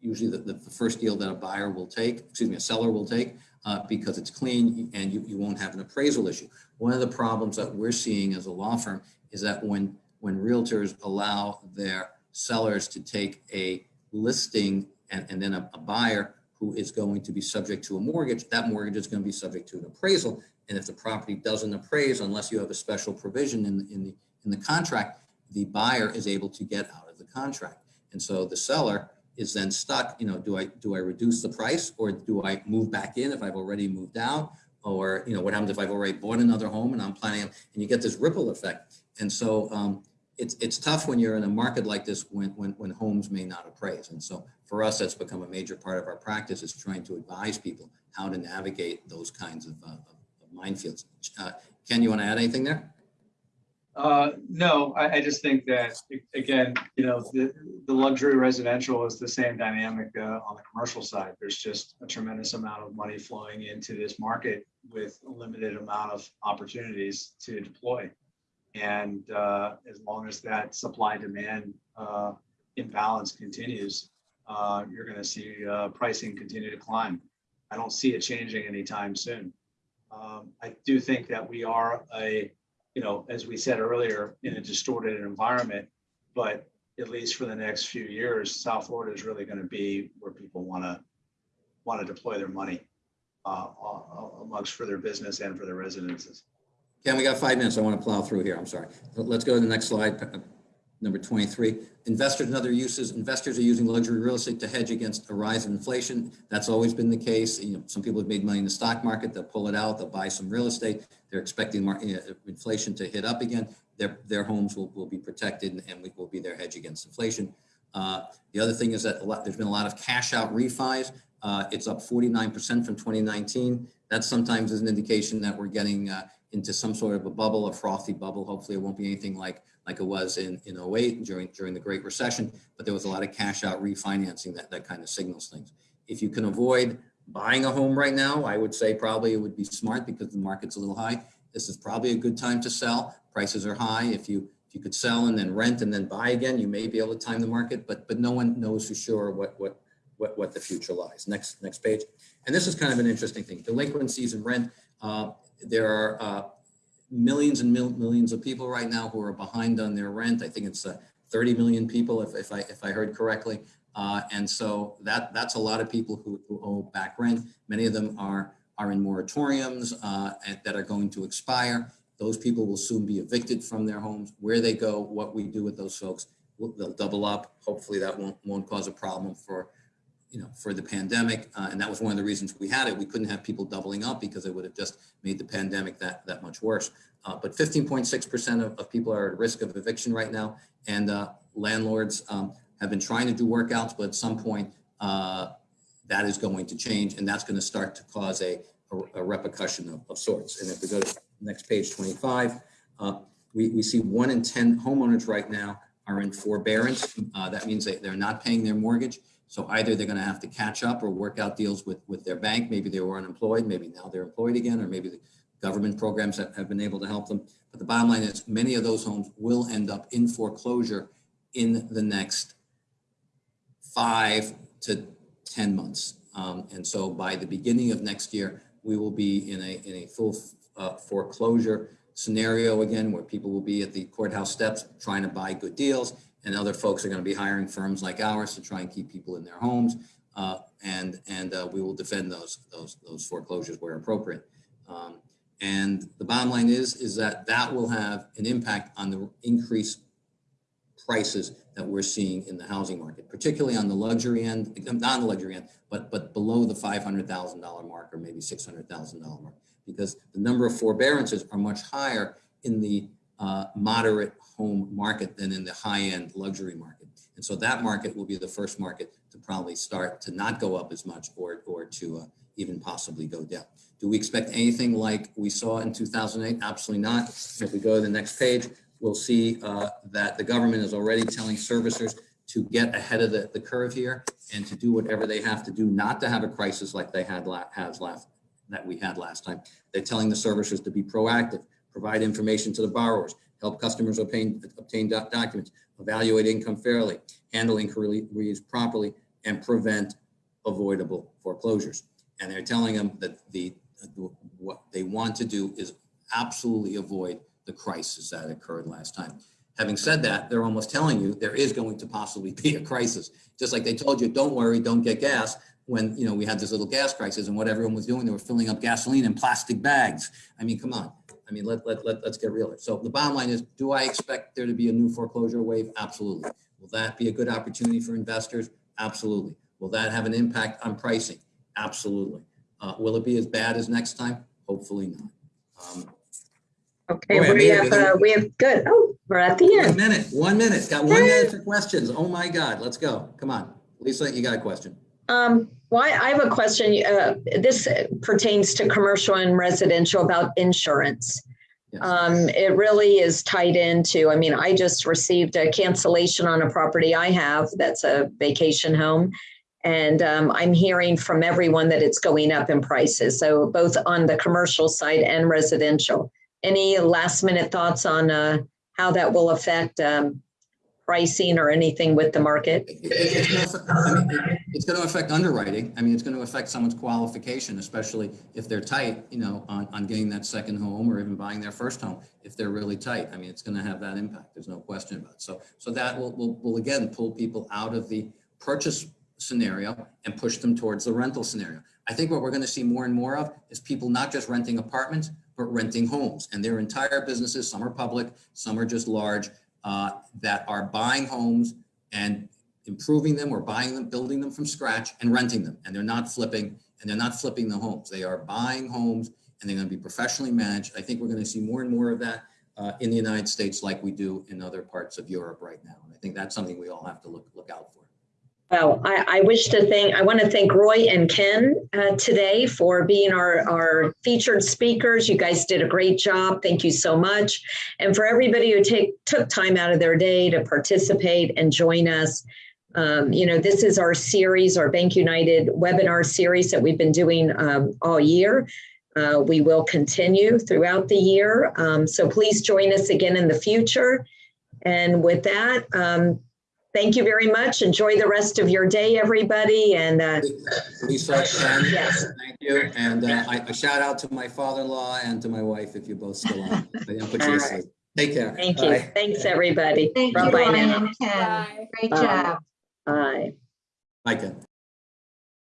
usually the, the, first deal that a buyer will take, excuse me, a seller will take uh, because it's clean and you, you won't have an appraisal issue. One of the problems that we're seeing as a law firm is that when, when realtors allow their sellers to take a listing and, and then a, a buyer who is going to be subject to a mortgage, that mortgage is going to be subject to an appraisal. And if the property doesn't appraise, unless you have a special provision in, in, the, in the contract, the buyer is able to get out of the contract. And so the seller is then stuck, you know, do I do I reduce the price or do I move back in if I've already moved out? Or, you know, what happens if I've already bought another home and I'm planning, and you get this ripple effect. And so um, it's, it's tough when you're in a market like this when, when, when homes may not appraise. And so for us, that's become a major part of our practice is trying to advise people how to navigate those kinds of, uh, of minefields. Uh, Ken, you want to add anything there? Uh, no, I, I, just think that again, you know, the, the luxury residential is the same dynamic uh, on the commercial side. There's just a tremendous amount of money flowing into this market with a limited amount of opportunities to deploy. And uh, as long as that supply demand uh, imbalance continues, uh, you're going to see uh, pricing continue to climb. I don't see it changing anytime soon. Um, I do think that we are a, you know, as we said earlier, in a distorted environment. But at least for the next few years, South Florida is really going to be where people want to, want to deploy their money uh, uh, amongst for their business and for their residences. Ken, we got five minutes. I want to plow through here. I'm sorry. Let's go to the next slide, uh, number 23. Investors and other uses. Investors are using luxury real estate to hedge against a rise in inflation. That's always been the case. You know, some people have made money in the stock market. They'll pull it out. They'll buy some real estate. They're expecting inflation to hit up again. Their, their homes will, will be protected and we will be their hedge against inflation. Uh, the other thing is that lot, there's been a lot of cash out refis. Uh, it's up 49% from 2019. That sometimes is an indication that we're getting uh, into some sort of a bubble, a frothy bubble. Hopefully it won't be anything like, like it was in, in 08 during, during the Great Recession, but there was a lot of cash out refinancing that, that kind of signals things. If you can avoid buying a home right now, I would say probably it would be smart because the market's a little high. This is probably a good time to sell. Prices are high. If you if you could sell and then rent and then buy again, you may be able to time the market, but but no one knows for sure what what what, what the future lies. Next next page. And this is kind of an interesting thing. Delinquencies and rent. Uh, there are uh, millions and mil millions of people right now who are behind on their rent. I think it's uh, 30 million people, if, if I if I heard correctly. Uh, and so that that's a lot of people who, who owe back rent. Many of them are are in moratoriums uh, that are going to expire. Those people will soon be evicted from their homes. Where they go, what we do with those folks, they'll double up. Hopefully that won't won't cause a problem for you know, for the pandemic. Uh, and that was one of the reasons we had it. We couldn't have people doubling up because it would have just made the pandemic that, that much worse. Uh, but 15.6% of, of people are at risk of eviction right now. And uh, landlords um, have been trying to do workouts, but at some point uh, that is going to change and that's going to start to cause a, a, a repercussion of, of, sorts. And if we go to next page 25, uh, we, we see one in 10 homeowners right now are in forbearance. Uh, that means they, they're not paying their mortgage. So either they're going to have to catch up or work out deals with, with their bank. Maybe they were unemployed. Maybe now they're employed again, or maybe the government programs have, have been able to help them. But the bottom line is many of those homes will end up in foreclosure in the next five to 10 months. Um, and so by the beginning of next year, we will be in a, in a full uh, foreclosure scenario again, where people will be at the courthouse steps trying to buy good deals and other folks are going to be hiring firms like ours to try and keep people in their homes. Uh, and and uh, we will defend those those those foreclosures where appropriate. Um, and the bottom line is is that that will have an impact on the increased prices that we're seeing in the housing market, particularly on the luxury end, not on the luxury end, but but below the five hundred thousand dollar mark or maybe six hundred thousand dollar mark, because the number of forbearances are much higher in the uh, moderate home market than in the high-end luxury market. And so that market will be the first market to probably start to not go up as much or, or to uh, even possibly go down. Do we expect anything like we saw in 2008? Absolutely not. If we go to the next page, we'll see uh, that the government is already telling servicers to get ahead of the, the curve here and to do whatever they have to do not to have a crisis like they had la has last that we had last time. They're telling the servicers to be proactive, provide information to the borrowers, help customers obtain, obtain documents, evaluate income fairly, handle inquiries properly, and prevent avoidable foreclosures. And they're telling them that the what they want to do is absolutely avoid the crisis that occurred last time. Having said that, they're almost telling you there is going to possibly be a crisis. Just like they told you, don't worry, don't get gas when you know we had this little gas crisis and what everyone was doing, they were filling up gasoline in plastic bags. I mean, come on. I mean, let, let, let, let's get real. So the bottom line is, do I expect there to be a new foreclosure wave? Absolutely. Will that be a good opportunity for investors? Absolutely. Will that have an impact on pricing? Absolutely. Uh, will it be as bad as next time? Hopefully not. Um, okay, Boy, we have, uh, we have good. Oh, we're at the end. One minute, one minute. Got one minute for questions. Oh my God, let's go. Come on. Lisa, you got a question. Um, well, I have a question. Uh, this pertains to commercial and residential about insurance. Yes. Um, it really is tied into, I mean, I just received a cancellation on a property I have that's a vacation home. And um, I'm hearing from everyone that it's going up in prices. So both on the commercial side and residential. Any last minute thoughts on uh, how that will affect um, pricing or anything with the market? It's not, I mean, it's going to affect underwriting. I mean, it's going to affect someone's qualification, especially if they're tight, you know, on, on getting that second home or even buying their first home. If they're really tight, I mean, it's going to have that impact. There's no question about it. So, so that will, will, will again pull people out of the purchase scenario and push them towards the rental scenario. I think what we're going to see more and more of is people not just renting apartments, but renting homes and their entire businesses. Some are public, some are just large, uh, that are buying homes and improving them or buying them, building them from scratch and renting them. And they're not flipping and they're not flipping the homes. They are buying homes and they're going to be professionally managed. I think we're going to see more and more of that uh, in the United States like we do in other parts of Europe right now. And I think that's something we all have to look, look out for. Well, I, I wish to thank, I want to thank Roy and Ken uh, today for being our, our featured speakers. You guys did a great job. Thank you so much. And for everybody who take, took time out of their day to participate and join us. Um, you know, this is our series, our Bank United webinar series that we've been doing um, all year. Uh, we will continue throughout the year. Um, so please join us again in the future. And with that, um, Thank you very much. Enjoy the rest of your day, everybody. And uh, Lisa, Ken, Yes. thank you. And uh, I, a shout out to my father-in-law and to my wife, if you're both still on. I you Take care. thank you. Bye. Thanks, everybody. Thank you, Bye-bye now. Ryan. Bye. Great Bye. job. Bye, Ken.